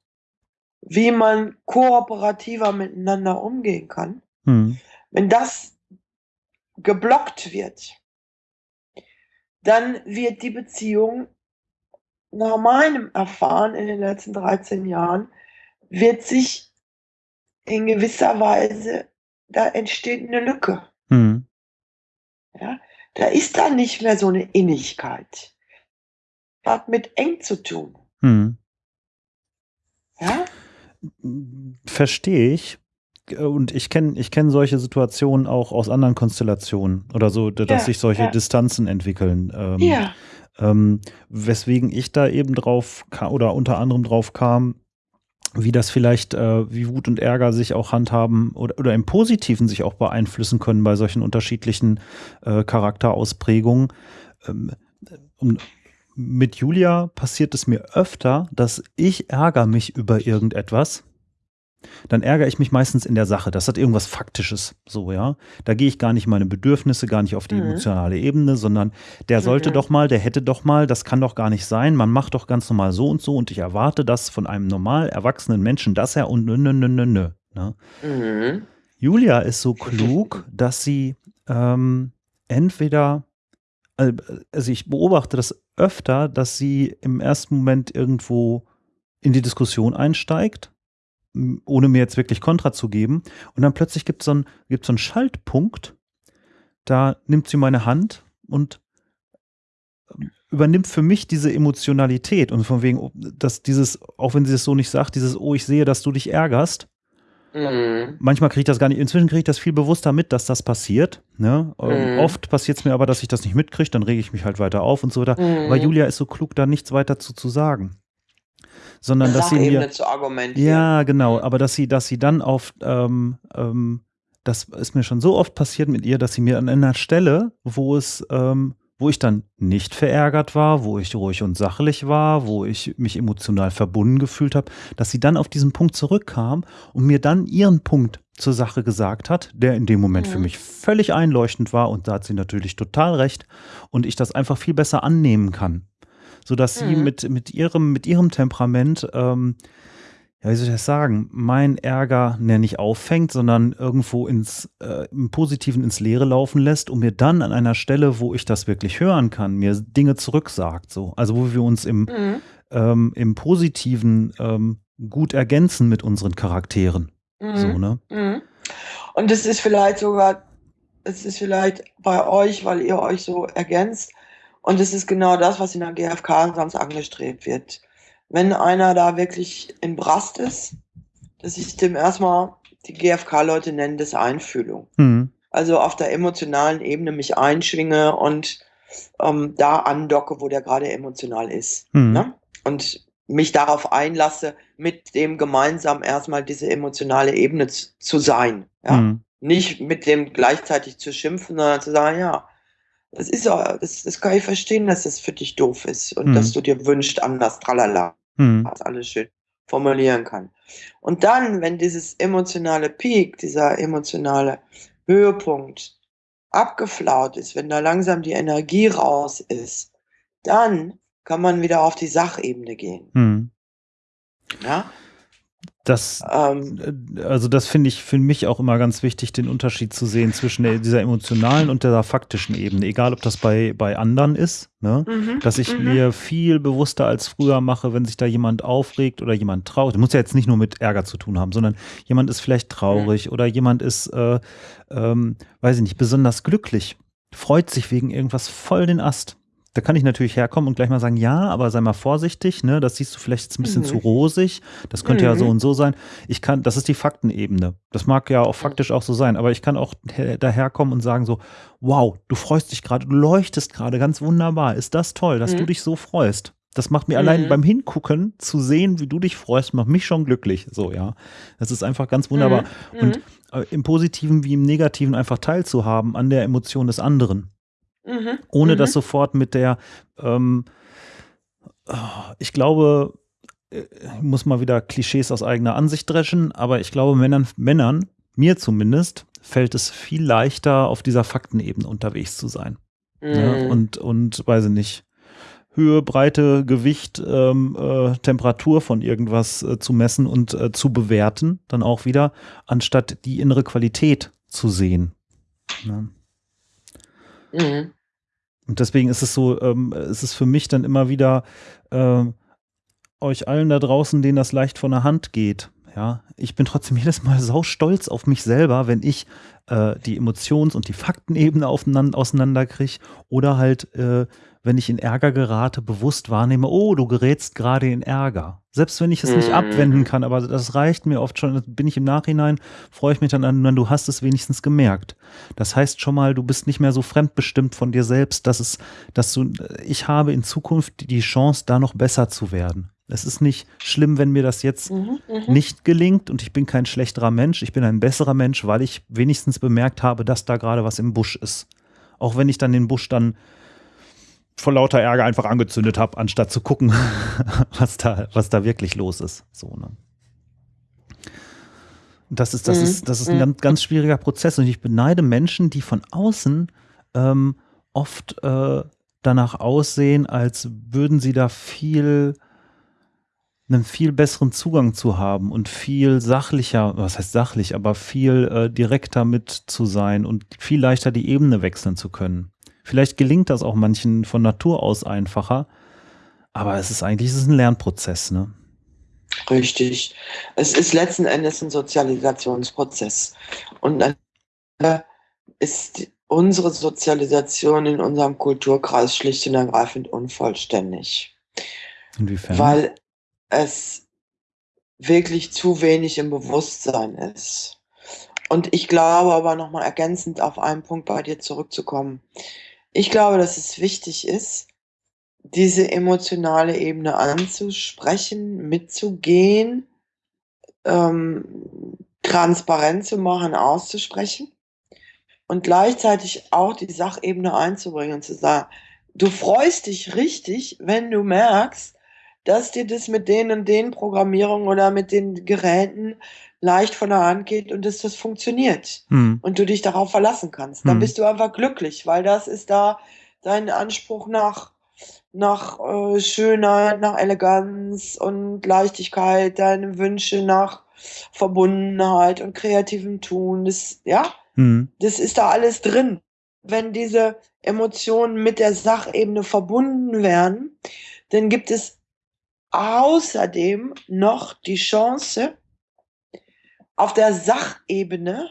wie man kooperativer miteinander umgehen kann, Hm. wenn das geblockt wird, dann wird die Beziehung nach meinem Erfahren in den letzten 13 Jahren, wird sich in gewisser Weise, da entsteht eine Lücke. Hm. Ja? Da ist dann nicht mehr so eine Innigkeit. Hat mit eng zu tun. Hm. Ja? Verstehe ich. Und ich kenne ich kenn solche Situationen auch aus anderen Konstellationen oder so, dass Ja, sich solche ja. Distanzen entwickeln. Ähm, Ja. Ähm, weswegen ich da eben drauf ka- oder unter anderem drauf kam, wie das vielleicht, äh, wie Wut und Ärger sich auch handhaben oder, oder im Positiven sich auch beeinflussen können bei solchen unterschiedlichen äh, Charakterausprägungen. Ähm, um, mit Julia passiert es mir öfter, dass ich ärgere mich über irgendetwas. Dann ärgere ich mich meistens in der Sache. Das hat irgendwas Faktisches, so, ja. Da gehe ich gar nicht meine Bedürfnisse, gar nicht auf die Mhm. emotionale Ebene, sondern der sollte Mhm. doch mal, der hätte doch mal, das kann doch gar nicht sein. Man macht doch ganz normal so und so und ich erwarte das von einem normal erwachsenen Menschen, dass er und nö, nö, nö, nö, nö. Ne? Mhm. Julia ist so klug, [LAUGHS] dass sie ähm, entweder, äh, also ich beobachte das öfter, dass sie im ersten Moment irgendwo in die Diskussion einsteigt, ohne mir jetzt wirklich Kontra zu geben. Und dann plötzlich gibt es so, gibt's so einen Schaltpunkt, da nimmt sie meine Hand und ähm, übernimmt für mich diese Emotionalität und von wegen, dass dieses, auch wenn sie es so nicht sagt, dieses, oh, ich sehe, dass du dich ärgerst, Mhm. manchmal kriege ich das gar nicht, inzwischen kriege ich das viel bewusster mit, dass das passiert. Ne? Ähm, Mhm. Oft passiert es mir aber, dass ich das nicht mitkriege, dann rege ich mich halt weiter auf und so weiter. Mhm. Aber Julia ist so klug, da nichts weiter zu, zu sagen. Sondern dass sie mir. zu argumentieren. Ja, genau, aber dass sie, dass sie dann auf, ähm, ähm, das ist mir schon so oft passiert mit ihr, dass sie mir an einer Stelle, wo es, ähm, wo ich dann nicht verärgert war, wo ich ruhig und sachlich war, wo ich mich emotional verbunden gefühlt habe, dass sie dann auf diesen Punkt zurückkam und mir dann ihren Punkt zur Sache gesagt hat, der in dem Moment mhm. für mich völlig einleuchtend war und da hat sie natürlich total recht und ich das einfach viel besser annehmen kann, sodass mhm. sie mit, mit, ihrem, mit ihrem Temperament ähm, ja, wie soll ich das sagen, mein Ärger ne, nicht auffängt, sondern irgendwo ins, äh, im Positiven ins Leere laufen lässt und mir dann an einer Stelle, wo ich das wirklich hören kann, mir Dinge zurücksagt. So. Also wo wir uns im, mhm. ähm, im Positiven ähm, gut ergänzen mit unseren Charakteren. Mhm. So, ne? Mhm. Und es ist vielleicht sogar, es ist vielleicht bei euch, weil ihr euch so ergänzt. Und es ist genau das, was in der GfK sonst angestrebt wird wenn einer da wirklich in Brast ist, dass ich dem erstmal, die GfK-Leute nennen das Einfühlung. Mhm. Also auf der emotionalen Ebene mich einschwinge und ähm, da andocke, wo der gerade emotional ist. Mhm. Ne? Und mich darauf einlasse, mit dem gemeinsam erstmal diese emotionale Ebene zu sein. Ja? Mhm. Nicht mit dem gleichzeitig zu schimpfen, sondern zu sagen, ja, das ist ja, das, das kann ich verstehen, dass das für dich doof ist und mhm. dass du dir wünschst, anders, tralala mhm. alles schön formulieren kann. Und dann, wenn dieses emotionale Peak, dieser emotionale Höhepunkt abgeflaut ist, wenn da langsam die Energie raus ist, dann kann man wieder auf die Sachebene gehen. Mhm. Ja? Das, ähm, äh, also das finde ich für mich auch immer ganz wichtig, den Unterschied zu sehen zwischen dieser emotionalen und der faktischen Ebene, egal ob das bei, bei anderen ist, ne? Mhm, dass ich mhm. mir viel bewusster als früher mache, wenn sich da jemand aufregt oder jemand traurig, das muss ja jetzt nicht nur mit Ärger zu tun haben, sondern jemand ist vielleicht traurig mhm. oder jemand ist, äh, ähm, weiß ich nicht, besonders glücklich, freut sich wegen irgendwas voll den Ast da kann ich natürlich herkommen und gleich mal sagen, ja, aber sei mal vorsichtig, ne? Das siehst du vielleicht jetzt ein bisschen mhm. zu rosig. Das könnte mhm. ja so mhm. und so sein. Ich kann, das ist die Faktenebene. Das mag ja auch faktisch auch so sein, aber ich kann auch daherkommen und sagen so, wow, du freust dich gerade, du leuchtest gerade ganz wunderbar. Ist das toll, dass mhm. du dich so freust? Das macht mir allein mhm. beim Hingucken zu sehen, wie du dich freust, macht mich schon glücklich. So, ja. Das ist einfach ganz wunderbar. Mhm. Und äh, im Positiven wie im Negativen einfach teilzuhaben an der Emotion des anderen. Mhm. Ohne mhm. das sofort mit der, ähm, ich glaube, ich äh, muss mal wieder Klischees aus eigener Ansicht dreschen, aber ich glaube, Männern, Männern, mir zumindest, fällt es viel leichter, auf dieser Faktenebene unterwegs zu sein. Mhm. Ja, und, und weiß ich nicht, Höhe, Breite, Gewicht, ähm, äh, Temperatur von irgendwas äh, zu messen und äh, zu bewerten, dann auch wieder, anstatt die innere Qualität zu sehen. Ja. Mhm. Und deswegen ist es so, ähm, ist es für mich dann immer wieder äh, euch allen da draußen, denen das leicht von der Hand geht. Ja, ich bin trotzdem [LAUGHS] jedes Mal sau stolz auf mich selber, wenn ich äh, die Emotions- und die Faktenebene auseinanderkriege oder halt äh, wenn ich in Ärger gerate, bewusst wahrnehme, oh, du gerätst gerade in Ärger. Selbst wenn ich es nicht mhm. abwenden kann, aber das reicht mir oft schon, bin ich im Nachhinein, freue ich mich dann an, du hast es wenigstens gemerkt. Das heißt schon mal, du bist nicht mehr so fremdbestimmt von dir selbst, dass es, dass du, ich habe in Zukunft die Chance, da noch besser zu werden. Es ist nicht schlimm, wenn mir das jetzt mhm, mhm, nicht gelingt und ich bin kein schlechterer Mensch, ich bin ein besserer Mensch, weil ich wenigstens bemerkt habe, dass da gerade was im Busch ist. Auch wenn ich dann den Busch dann vor lauter Ärger einfach angezündet habe, anstatt zu gucken, [LAUGHS] was da, was da wirklich los ist. So, ne? Das ist, das mhm. ist, das ist ein mhm. ganz, ganz schwieriger Prozess und ich beneide Menschen, die von außen ähm, oft äh, danach aussehen, als würden sie da viel einen viel besseren Zugang zu haben und viel sachlicher, was heißt sachlich, aber viel äh, direkter mit zu sein und viel leichter die Ebene wechseln zu können. Vielleicht gelingt das auch manchen von Natur aus einfacher, aber es ist eigentlich es ist ein Lernprozess, ne? Richtig. Es ist letzten Endes ein Sozialisationsprozess. Und dann ist unsere Sozialisation in unserem Kulturkreis schlicht und ergreifend unvollständig. Inwiefern? Weil es wirklich zu wenig im Bewusstsein ist. Und ich glaube aber nochmal ergänzend auf einen Punkt bei dir zurückzukommen. Ich glaube, dass es wichtig ist, diese emotionale Ebene anzusprechen, mitzugehen, ähm, transparent zu machen, auszusprechen und gleichzeitig auch die Sachebene einzubringen und zu sagen, du freust dich richtig, wenn du merkst, dass dir das mit den und den Programmierungen oder mit den Geräten leicht von der Hand geht und dass das funktioniert Hm. und du dich darauf verlassen kannst. Dann Hm. bist du einfach glücklich, weil das ist da dein Anspruch nach nach, äh, Schönheit, nach Eleganz und Leichtigkeit, deine Wünsche nach Verbundenheit und kreativem Tun. Das ja, Hm. das ist da alles drin. Wenn diese Emotionen mit der Sachebene verbunden werden, dann gibt es außerdem noch die Chance auf der Sachebene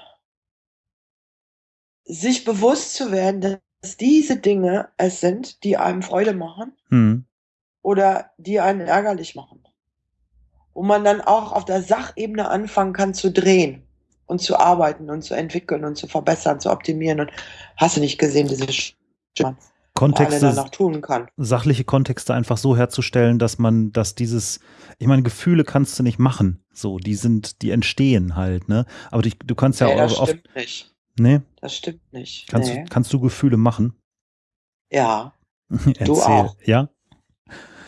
sich bewusst zu werden, dass diese Dinge es sind, die einem Freude machen Hm. oder die einen ärgerlich machen. Wo man dann auch auf der Sachebene anfangen kann zu drehen und zu arbeiten und zu entwickeln und zu verbessern, zu optimieren und hast du nicht gesehen, diese Sch Kontexte, tun kann. sachliche Kontexte einfach so herzustellen, dass man, dass dieses, ich meine, Gefühle kannst du nicht machen. So, die sind, die entstehen halt, ne? Aber die, du kannst ja Ne, das auch oft, stimmt nicht. ne? Das stimmt nicht. Kannst, Ne. du, kannst du Gefühle machen? Ja, [LAUGHS] du auch. Ja?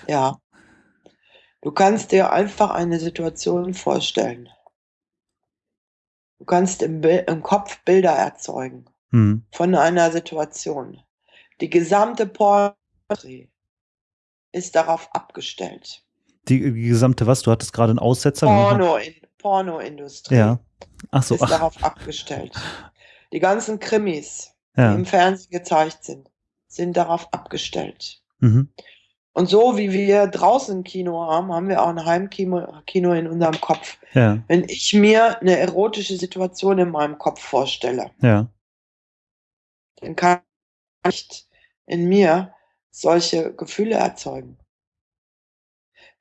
Ja. Du kannst dir einfach eine Situation vorstellen. Du kannst im, Bil im Kopf Bilder erzeugen Hm. von einer Situation. Die gesamte Porträt ist darauf abgestellt. Die, die gesamte was? Du hattest gerade einen Aussetzer. Porno in, Pornoindustrie Ja. Ach so. ist Ach, darauf abgestellt. Die ganzen Krimis, die ja. im Fernsehen gezeigt sind, sind darauf abgestellt. Mhm. Und so wie wir draußen ein Kino haben, haben wir auch ein Heimkino Kino in unserem Kopf. Ja. Wenn ich mir eine erotische Situation in meinem Kopf vorstelle, Ja. dann kann ich in mir solche Gefühle erzeugen.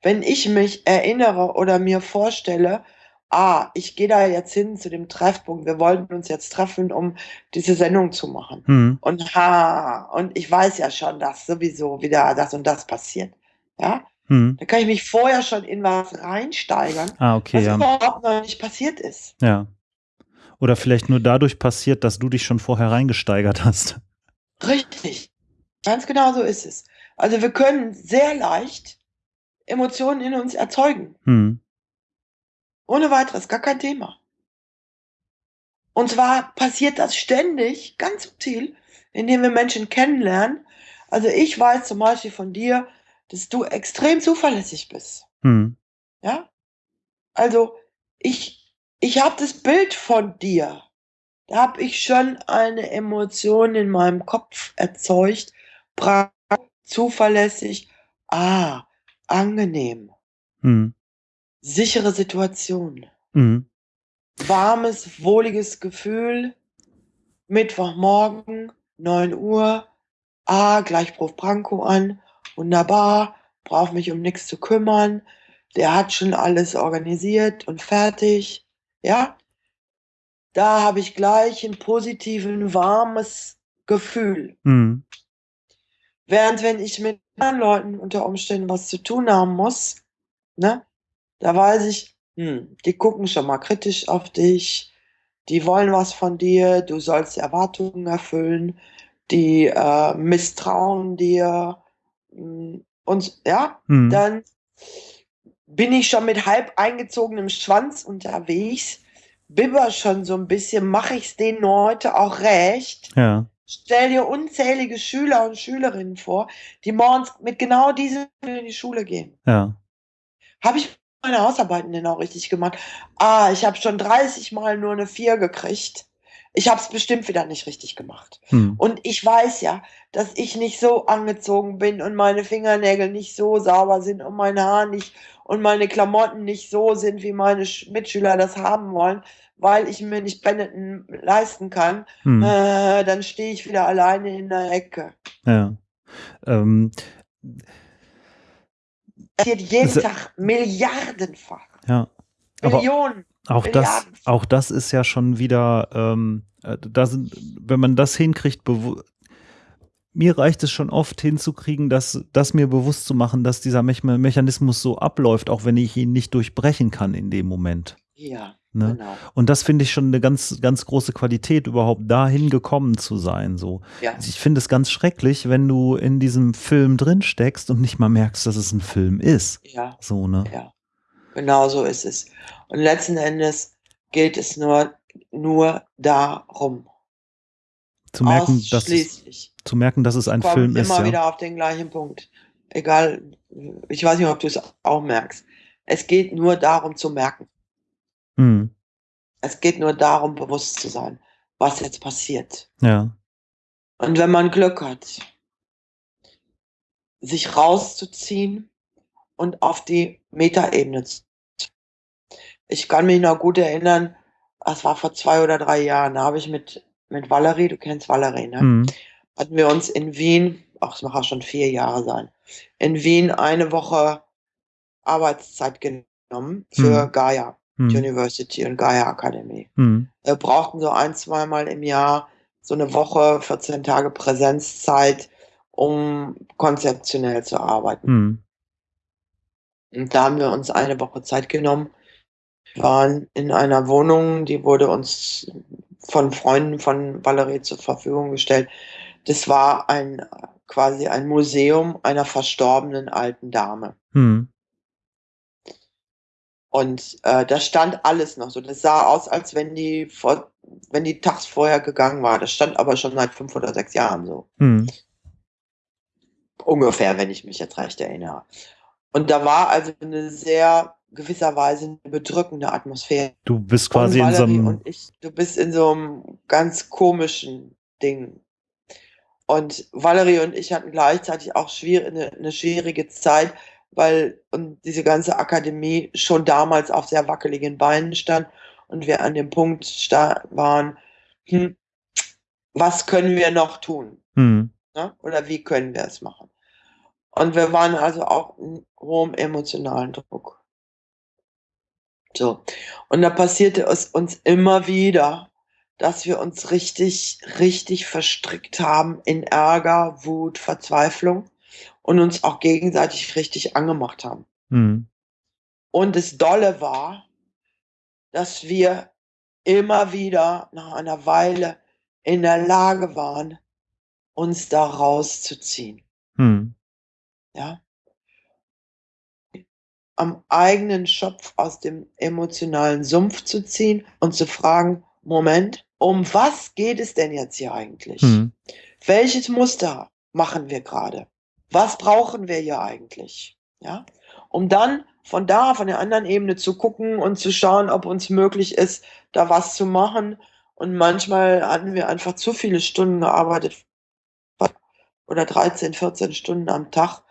Wenn ich mich erinnere oder mir vorstelle, ah, ich gehe da jetzt hin zu dem Treffpunkt, wir wollten uns jetzt treffen, um diese Sendung zu machen. Hm. Und ha, und ich weiß ja schon, dass sowieso wieder das und das passiert. Ja, Hm. dann kann ich mich vorher schon in was reinsteigern, Ah, okay, was ja. überhaupt noch nicht passiert ist. Ja. Oder vielleicht nur dadurch passiert, dass du dich schon vorher reingesteigert hast. Richtig. Ganz genau so ist es. Also wir können sehr leicht Emotionen in uns erzeugen. Hm. Ohne weiteres, gar kein Thema. Und zwar passiert das ständig, ganz subtil, indem wir Menschen kennenlernen. Also ich weiß zum Beispiel von dir, dass du extrem zuverlässig bist. Hm. Ja? Also ich, ich habe das Bild von dir. Da habe ich schon eine Emotion in meinem Kopf erzeugt. Zuverlässig. Ah, angenehm. Hm. Sichere Situation. Hm. Warmes, wohliges Gefühl. Mittwochmorgen, 9 Uhr. Ah, gleich ruft Branko an. Wunderbar. Braucht mich um nichts zu kümmern. Der hat schon alles organisiert und fertig. Ja? Da habe ich gleich ein positiven, warmes Gefühl. Hm. Während wenn ich mit anderen Leuten unter Umständen was zu tun haben muss, ne, da weiß ich, hm, die gucken schon mal kritisch auf dich, die wollen was von dir, du sollst Erwartungen erfüllen, die äh, misstrauen dir hm, und ja, Hm. dann bin ich schon mit halb eingezogenem Schwanz unterwegs, bibber schon so ein bisschen, mache ich es denen heute auch recht. Ja. Stell dir unzählige Schüler und Schülerinnen vor, die morgens mit genau diesem in die Schule gehen. Ja. Habe ich meine Hausarbeiten denn auch richtig gemacht? Ah, ich habe schon 30 Mal nur eine 4 gekriegt. Ich habe es bestimmt wieder nicht richtig gemacht. Hm. Und ich weiß ja, dass ich nicht so angezogen bin und meine Fingernägel nicht so sauber sind und mein Haar nicht und meine Klamotten nicht so sind, wie meine Sch- Mitschüler das haben wollen, weil ich mir nicht Benetton leisten kann. Hm. Äh, dann stehe ich wieder alleine in der Ecke. Ja. Ähm, Passiert jeden Se- Tag milliardenfach. ja. Aber Millionen. auch das, auch das ist ja schon wieder, ähm, äh, da sind, wenn man das hinkriegt, mir reicht es schon oft hinzukriegen, dass, das mir bewusst zu machen, dass dieser Me Mechanismus so abläuft, auch wenn ich ihn nicht durchbrechen kann in dem Moment. Ja. Ne? Genau. Und das finde ich schon eine ganz, ganz große Qualität, überhaupt dahin gekommen zu sein. So. Ja. Ich finde es ganz schrecklich, wenn du in diesem Film drin steckst und nicht mal merkst, dass es ein Film ist. Ja. So, ne? Ja. Genau so ist es. Und letzten Endes geht es nur, nur darum. Zu merken, dass es, zu merken, dass es ein Film ist. immer ja. wieder auf den gleichen Punkt. Egal, ich weiß nicht, ob du es auch merkst. Es geht nur darum zu merken. Mhm. Es geht nur darum, bewusst zu sein, was jetzt passiert. Ja. Und wenn man Glück hat, sich rauszuziehen und auf die Metaebene zu. Ich kann mich noch gut erinnern, das war vor zwei oder drei Jahren, da habe ich mit, mit Valerie, du kennst Valerie, ne? Mhm. Hatten wir uns in Wien, ach, es auch schon vier Jahre sein, in Wien eine Woche Arbeitszeit genommen für mhm. Gaia mhm. University und Gaia Akademie. Mhm. Wir brauchten so ein, zweimal im Jahr so eine Woche, 14 Tage Präsenzzeit, um konzeptionell zu arbeiten. Mhm. Und da haben wir uns eine Woche Zeit genommen. Wir waren in einer Wohnung, die wurde uns von Freunden von Valerie zur Verfügung gestellt. Das war ein quasi ein Museum einer verstorbenen alten Dame. Mhm. Und äh, da stand alles noch so. Das sah aus, als wenn die vor, wenn die tags vorher gegangen war. Das stand aber schon seit fünf oder sechs Jahren so. Mhm. Ungefähr, wenn ich mich jetzt recht erinnere. Und da war also eine sehr gewisserweise eine bedrückende Atmosphäre. Du bist quasi in so einem. Und ich, du bist in so einem ganz komischen Ding. Und Valerie und ich hatten gleichzeitig auch schwierig, eine, eine schwierige Zeit, weil und diese ganze Akademie schon damals auf sehr wackeligen Beinen stand und wir an dem Punkt waren, hm, was können wir noch tun? Hm. Ne? Oder wie können wir es machen? Und wir waren also auch in hohem emotionalen Druck. So. Und da passierte es uns immer wieder, dass wir uns richtig, richtig verstrickt haben in Ärger, Wut, Verzweiflung und uns auch gegenseitig richtig angemacht haben. Mhm. Und das Dolle war, dass wir immer wieder nach einer Weile in der Lage waren, uns da rauszuziehen. Mhm. Ja. Am eigenen Schopf aus dem emotionalen Sumpf zu ziehen und zu fragen, Moment, um was geht es denn jetzt hier eigentlich? Mhm. Welches Muster machen wir gerade? was brauchen wir hier eigentlich? Ja, um dann von da, von der anderen Ebene zu gucken und zu schauen, ob uns möglich ist, da was zu machen. Und manchmal hatten wir einfach zu viele Stunden gearbeitet oder 13, 14 Stunden am Tag.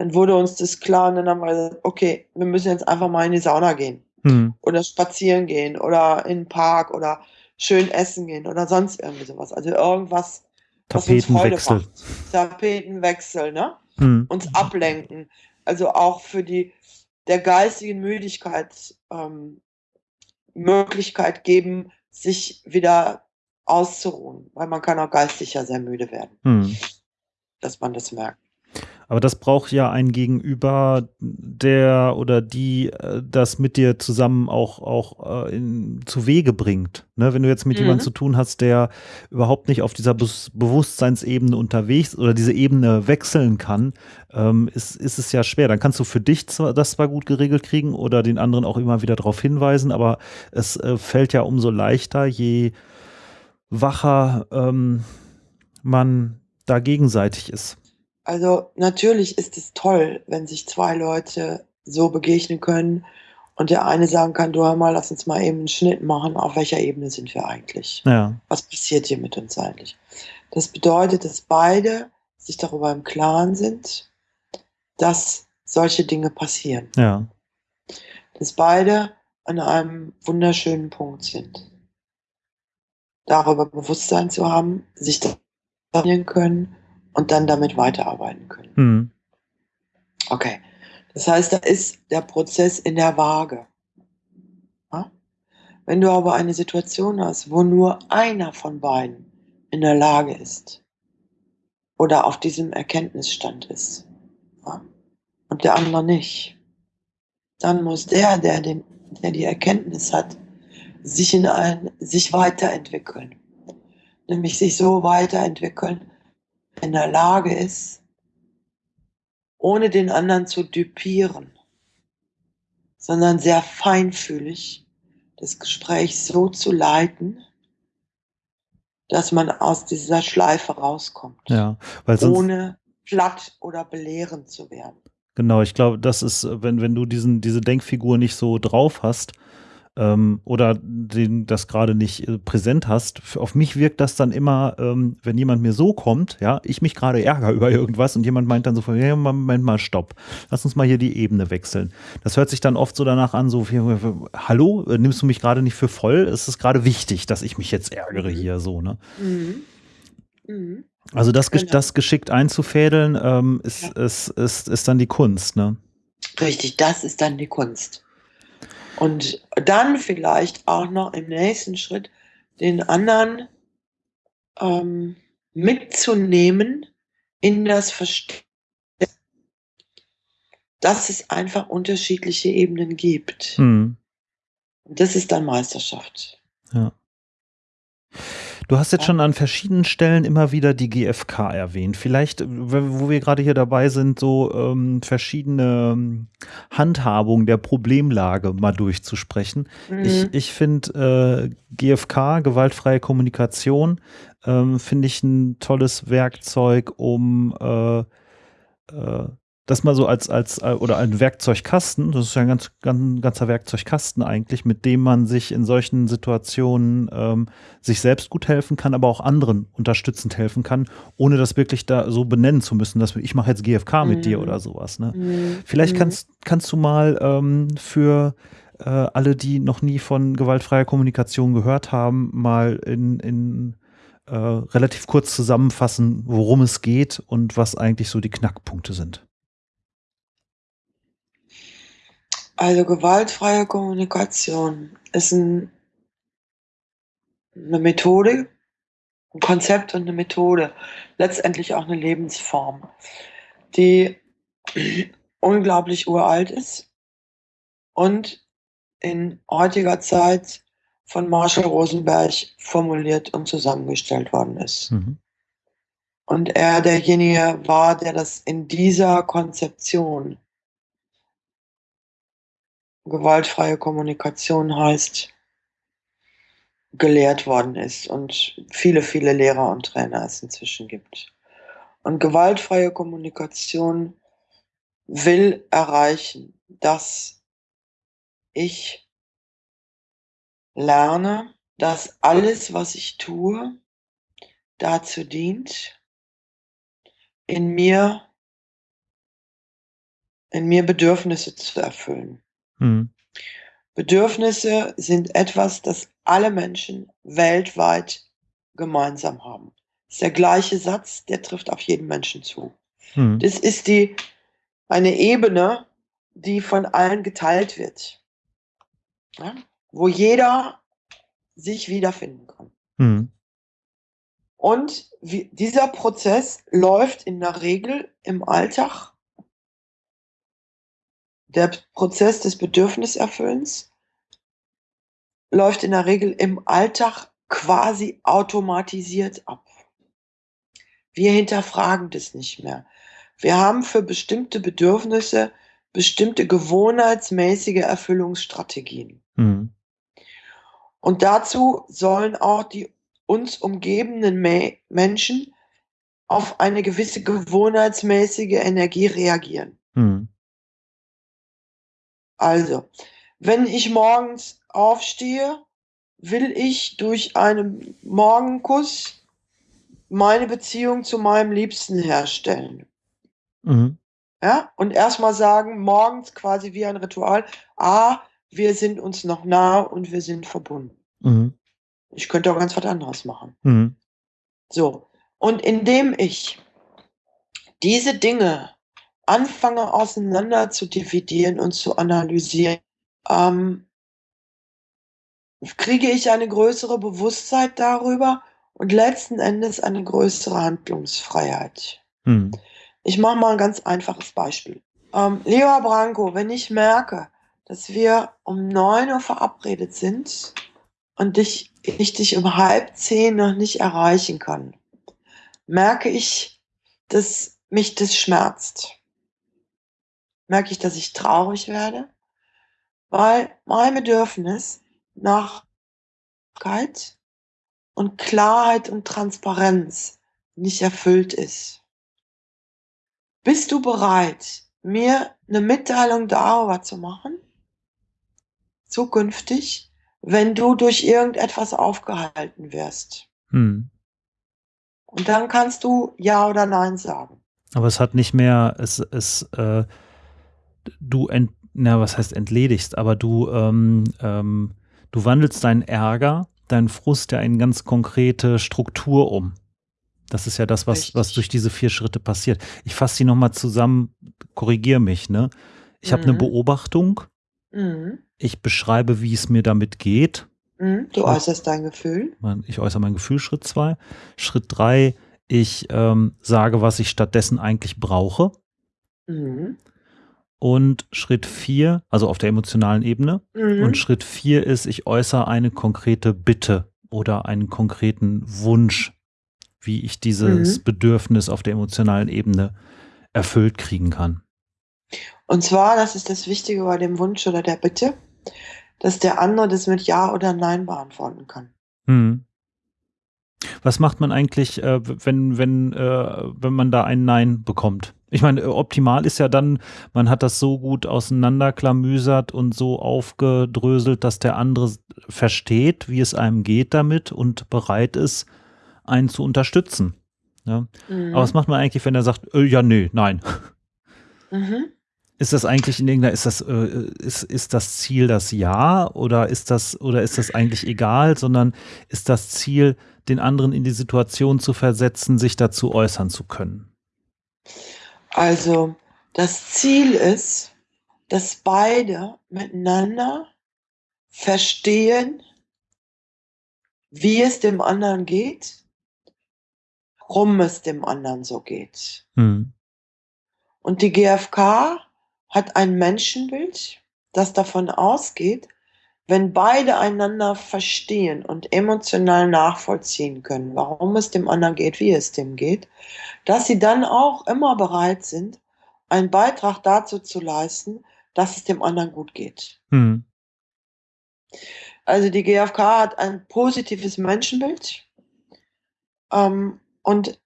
Dann wurde uns das klar und dann haben wir gesagt, okay, wir müssen jetzt einfach mal in die Sauna gehen hm. oder spazieren gehen oder in den Park oder schön essen gehen oder sonst irgendwie sowas. Also irgendwas, Tapetenwechsel. Tapetenwechsel, ne? mhm. uns ablenken. Also auch für die der geistigen Müdigkeit ähm, Möglichkeit geben, sich wieder auszuruhen, weil man kann auch geistig ja sehr müde werden, mhm. dass man das merkt. Aber das braucht ja ein Gegenüber, der oder die äh, das mit dir zusammen auch, auch äh, in, zu Wege bringt. Ne? Wenn du jetzt mit mhm. jemandem zu tun hast, der überhaupt nicht auf dieser Be Bewusstseinsebene unterwegs oder diese Ebene wechseln kann, ähm, ist, ist es ja schwer. Dann kannst du für dich zwar, das zwar gut geregelt kriegen oder den anderen auch immer wieder darauf hinweisen, aber es äh, fällt ja umso leichter, je wacher ähm, man da gegenseitig ist. Also natürlich ist es toll, wenn sich zwei Leute so begegnen können und der eine sagen kann, du hör mal, lass uns mal eben einen Schnitt machen, auf welcher Ebene sind wir eigentlich? Ja. Was passiert hier mit uns eigentlich? Das bedeutet, dass beide sich darüber im Klaren sind, dass solche Dinge passieren. Ja. Dass beide an einem wunderschönen Punkt sind. Darüber Bewusstsein zu haben, sich da können und dann damit weiterarbeiten können. Mhm. Okay. Das heißt, da ist der Prozess in der Waage. Ja? Wenn du aber eine Situation hast, wo nur einer von beiden in der Lage ist oder auf diesem Erkenntnisstand ist ja? und der andere nicht, dann muss der, der, den, der die Erkenntnis hat, sich in ein, sich weiterentwickeln. Nämlich sich so weiterentwickeln, in der Lage ist, ohne den anderen zu düpieren, sondern sehr feinfühlig das Gespräch so zu leiten, dass man aus dieser Schleife rauskommt. Ja, ohne platt oder belehrend zu werden. Genau, ich glaube, das ist, wenn, wenn du diesen, diese Denkfigur nicht so drauf hast, ähm, oder den, das gerade nicht äh, präsent hast, auf mich wirkt das dann immer, ähm, wenn jemand mir so kommt, ja, ich mich gerade ärgere [LAUGHS] über irgendwas und jemand meint dann so, ja, Moment mal, stopp, lass uns mal hier die Ebene wechseln. Das hört sich dann oft so danach an, so, hallo, äh, nimmst du mich gerade nicht für voll? Es ist gerade wichtig, dass ich mich jetzt ärgere hier so, ne? Mhm. Mhm. Also das, genau. das geschickt einzufädeln, ähm, ist, ja. ist, ist, ist dann die Kunst, ne? Richtig, das ist dann die Kunst. Und dann vielleicht auch noch im nächsten Schritt den anderen ähm, mitzunehmen in das Verständnis, dass es einfach unterschiedliche Ebenen gibt. Mhm. Und das ist dann Meisterschaft. Ja. Du hast jetzt schon an verschiedenen Stellen immer wieder die GfK erwähnt. Vielleicht, wo wir gerade hier dabei sind, so ähm, verschiedene ähm, Handhabungen der Problemlage mal durchzusprechen. Mhm. Ich, ich finde äh, GfK, gewaltfreie Kommunikation, ähm, finde ich ein tolles Werkzeug, um äh, äh, das mal so als, als, äh, oder ein Werkzeugkasten, das ist ja ein ganz, ganz, ganzer Werkzeugkasten eigentlich, mit dem man sich in solchen Situationen ähm, sich selbst gut helfen kann, aber auch anderen unterstützend helfen kann, ohne das wirklich da so benennen zu müssen, dass ich mache jetzt GFK mit mhm. dir oder sowas. Ne? Mhm. Vielleicht mhm. kannst, kannst du mal ähm, für äh, alle, die noch nie von gewaltfreier Kommunikation gehört haben, mal in, in äh, relativ kurz zusammenfassen, worum es geht und was eigentlich so die Knackpunkte sind. Also gewaltfreie Kommunikation ist ein, eine Methode, ein Konzept und eine Methode, letztendlich auch eine Lebensform, die [CLEARS THROAT] unglaublich uralt ist und in heutiger Zeit von Marshall Rosenberg formuliert und zusammengestellt worden ist. Mhm. Und er derjenige war, der das in dieser Konzeption gewaltfreie Kommunikation heißt, gelehrt worden ist und viele, viele Lehrer und Trainer es inzwischen gibt. Und gewaltfreie Kommunikation will erreichen, dass ich lerne, dass alles, was ich tue, dazu dient, in mir, in mir Bedürfnisse zu erfüllen. Mhm. Bedürfnisse sind etwas, das alle Menschen weltweit gemeinsam haben. Das ist der gleiche Satz, der trifft auf jeden Menschen zu. Mhm. Das ist die, eine Ebene, die von allen geteilt wird. Ja? Wo jeder sich wiederfinden kann. Mhm. Und wie, dieser Prozess läuft in der Regel im Alltag der Prozess des Bedürfniserfüllens läuft in der Regel im Alltag quasi automatisiert ab. Wir hinterfragen das nicht mehr. Wir haben für bestimmte Bedürfnisse bestimmte gewohnheitsmäßige Erfüllungsstrategien. Mhm. Und dazu sollen auch die uns umgebenden Me Menschen auf eine gewisse gewohnheitsmäßige Energie reagieren. Mhm. Also, wenn ich morgens aufstehe, will ich durch einen Morgenkuss meine Beziehung zu meinem Liebsten herstellen. Mhm. Ja, und erstmal sagen, morgens quasi wie ein Ritual, ah, wir sind uns noch nah und wir sind verbunden. Mhm. Ich könnte auch ganz was anderes machen. Mhm. So, und indem ich diese Dinge anfange auseinander zu dividieren und zu analysieren, ähm, kriege ich eine größere Bewusstheit darüber und letzten Endes eine größere Handlungsfreiheit. Hm. Ich mache mal ein ganz einfaches Beispiel. Ähm, lieber Branko, wenn ich merke, dass wir um 9 Uhr verabredet sind und dich, ich dich um halb zehn noch nicht erreichen kann, merke ich, dass mich das schmerzt. Merke ich, dass ich traurig werde, weil mein Bedürfnis nach Klarheit und Klarheit und Transparenz nicht erfüllt ist. Bist du bereit, mir eine Mitteilung darüber zu machen? Zukünftig, wenn du durch irgendetwas aufgehalten wirst. Hm. Und dann kannst du Ja oder Nein sagen. Aber es hat nicht mehr, es, es, äh, du ent, na, was heißt entledigst, aber du, ähm, ähm, du wandelst deinen Ärger, deinen Frust ja in ganz konkrete Struktur um. Das ist ja das, was, was durch diese vier Schritte passiert. Ich fasse sie nochmal zusammen, korrigiere mich, ne? Ich mhm. habe eine Beobachtung. Mhm. Ich beschreibe, wie es mir damit geht. Mhm. Du äußerst dein Gefühl. Ich äußere mein Gefühl, Schritt zwei. Schritt drei, ich ähm, sage, was ich stattdessen eigentlich brauche. Mhm. Und Schritt vier, also auf der emotionalen Ebene. Mhm. Und Schritt vier ist, ich äußere eine konkrete Bitte oder einen konkreten Wunsch, wie ich dieses mhm. Bedürfnis auf der emotionalen Ebene erfüllt kriegen kann. Und zwar, das ist das Wichtige bei dem Wunsch oder der Bitte, dass der andere das mit Ja oder Nein beantworten kann. Mhm. Was macht man eigentlich, äh, wenn, wenn, äh, wenn man da ein Nein bekommt? Ich meine, optimal ist ja dann, man hat das so gut auseinanderklamüsert und so aufgedröselt, dass der andere versteht, wie es einem geht damit und bereit ist, einen zu unterstützen. Ja? Mhm. Aber was macht man eigentlich, wenn er sagt, äh, ja, nee, nein? Mhm. Ist das eigentlich in irgendeiner, ist das, äh, ist, ist das Ziel das Ja oder ist das, oder ist das eigentlich egal, sondern ist das Ziel, den anderen in die Situation zu versetzen, sich dazu äußern zu können? Also, das Ziel ist, dass beide miteinander verstehen, wie es dem anderen geht, warum es dem anderen so geht. Hm. Und die GfK hat ein Menschenbild, das davon ausgeht, wenn beide einander verstehen und emotional nachvollziehen können, warum es dem anderen geht, wie es dem geht, dass sie dann auch immer bereit sind, einen Beitrag dazu zu leisten, dass es dem anderen gut geht. Hm. Also die GfK hat ein positives Menschenbild ähm, und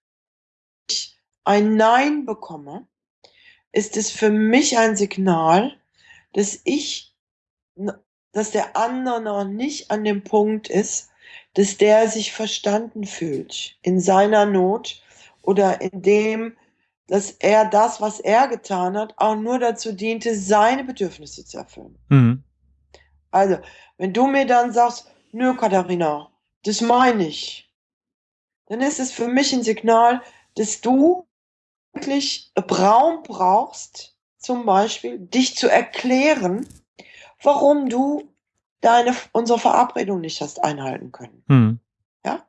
ich ein Nein bekomme, ist es für mich ein Signal, dass ich, dass der andere noch nicht an dem Punkt ist, dass der sich verstanden fühlt in seiner Not oder in dem, dass er das, was er getan hat, auch nur dazu diente, seine Bedürfnisse zu erfüllen. Mhm. Also, wenn du mir dann sagst, nö, Katharina, das meine ich, dann ist es für mich ein Signal, dass du wirklich Raum brauchst, zum Beispiel dich zu erklären, warum du deine, unsere Verabredung nicht hast einhalten können. Hm. Ja?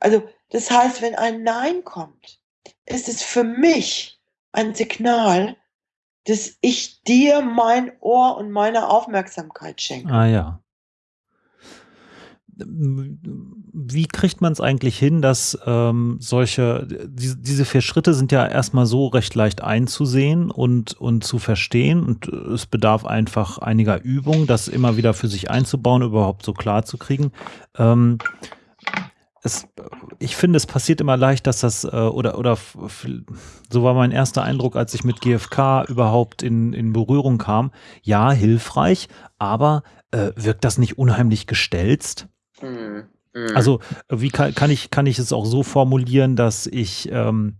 Also, das heißt, wenn ein Nein kommt, ist es für mich ein Signal, dass ich dir mein Ohr und meine Aufmerksamkeit schenke. Ah ja wie kriegt man es eigentlich hin, dass ähm, solche, die, diese vier Schritte sind ja erstmal so recht leicht einzusehen und, und zu verstehen und es bedarf einfach einiger Übung, das immer wieder für sich einzubauen, überhaupt so klar zu kriegen. Ähm, es, ich finde, es passiert immer leicht, dass das, äh, oder, oder so war mein erster Eindruck, als ich mit GFK überhaupt in, in Berührung kam. Ja, hilfreich, aber äh, wirkt das nicht unheimlich gestelzt? Mhm. Mhm. Also, wie kann, kann, ich, kann ich es auch so formulieren, dass ich, ähm,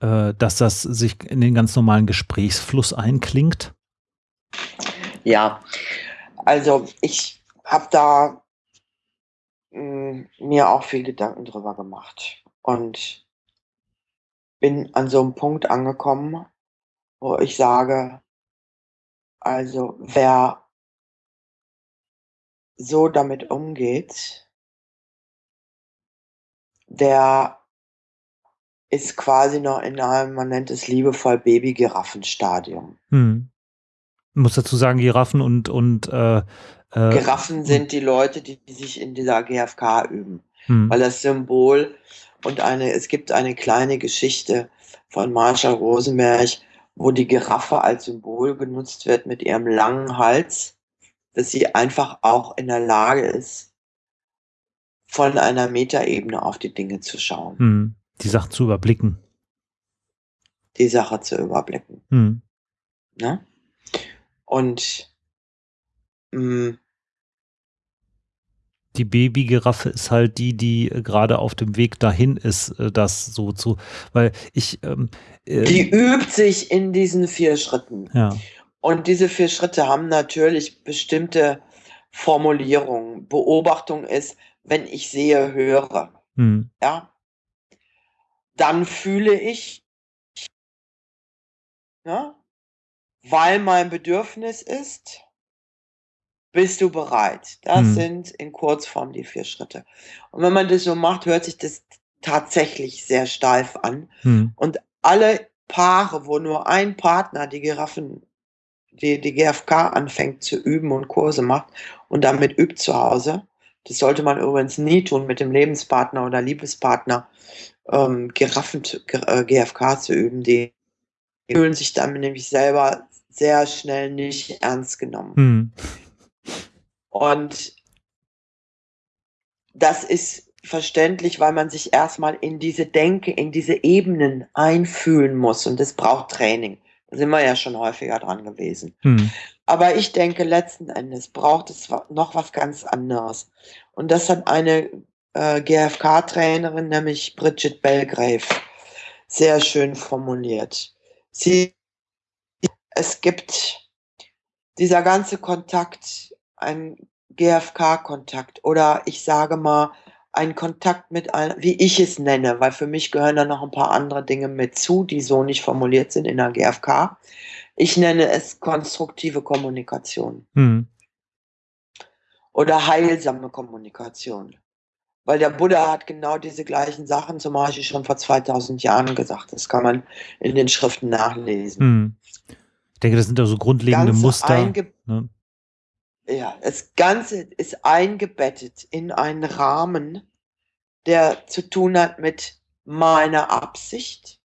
äh, dass das sich in den ganz normalen Gesprächsfluss einklingt? Ja, also ich habe da mh, hm, mir auch viel Gedanken drüber gemacht und bin an so einem Punkt angekommen, wo ich sage, also wer so damit umgeht, der ist quasi noch in einem, man nennt es liebevoll Baby-Giraffenstadium. Hm. Ich muss dazu sagen, Giraffen und, und äh, Äh, Giraffen und- sind die Leute, die, die sich in dieser GFK üben. Hm. Weil das Symbol und eine, es gibt eine kleine Geschichte von Marshall Rosenberg, wo die Giraffe als Symbol genutzt wird mit ihrem langen Hals, dass sie einfach auch in der Lage ist, von einer Metaebene auf die Dinge zu schauen, Hm. Die Sache zu überblicken. die Sache zu überblicken. Hm. Ne? Und mh, Die Babygiraffe ist halt die, die äh, gerade auf dem Weg dahin ist, äh, das so zu, weil ich, ähm, äh, die übt sich in diesen vier Schritten. ja, Und diese vier Schritte haben natürlich bestimmte Formulierungen. Beobachtung ist, wenn ich sehe, höre, hm. ja, dann fühle ich, ja, weil mein Bedürfnis ist, bist du bereit. Das Hm. sind in Kurzform die vier Schritte. Und wenn man das so macht, hört sich das tatsächlich sehr steif an. Hm. Und alle Paare, wo nur ein Partner die Giraffen, die, die GFK anfängt zu üben und Kurse macht und damit übt zu Hause, das sollte man übrigens nie tun, mit dem Lebenspartner oder Liebespartner ähm, Giraffen, zu- G- äh, GFK zu üben. Die fühlen sich dann nämlich selber sehr schnell nicht ernst genommen. Hm. Und das ist verständlich, weil man sich erstmal in diese Denke, in diese Ebenen einfühlen muss. Und das braucht Training. Sind wir ja schon häufiger dran gewesen. Hm. Aber ich denke, letzten Endes braucht es noch was ganz anderes. Und das hat eine äh, GFK-Trainerin, nämlich Bridget Belgrave, sehr schön formuliert. Sie, es gibt dieser ganze Kontakt, ein GFK-Kontakt oder ich sage mal, ein Kontakt mit einem, wie ich es nenne, weil für mich gehören da noch ein paar andere Dinge mit zu, die so nicht formuliert sind in der GFK. Ich nenne es konstruktive Kommunikation Hm. oder heilsame Kommunikation. Weil der Buddha hat genau diese gleichen Sachen zum Beispiel schon vor 2000 Jahren gesagt. Das kann man in den Schriften nachlesen. Hm. Ich denke, das sind ja so grundlegende Ganz Muster. Ne? Ja, das Ganze ist eingebettet in einen Rahmen, der zu tun hat mit meiner Absicht.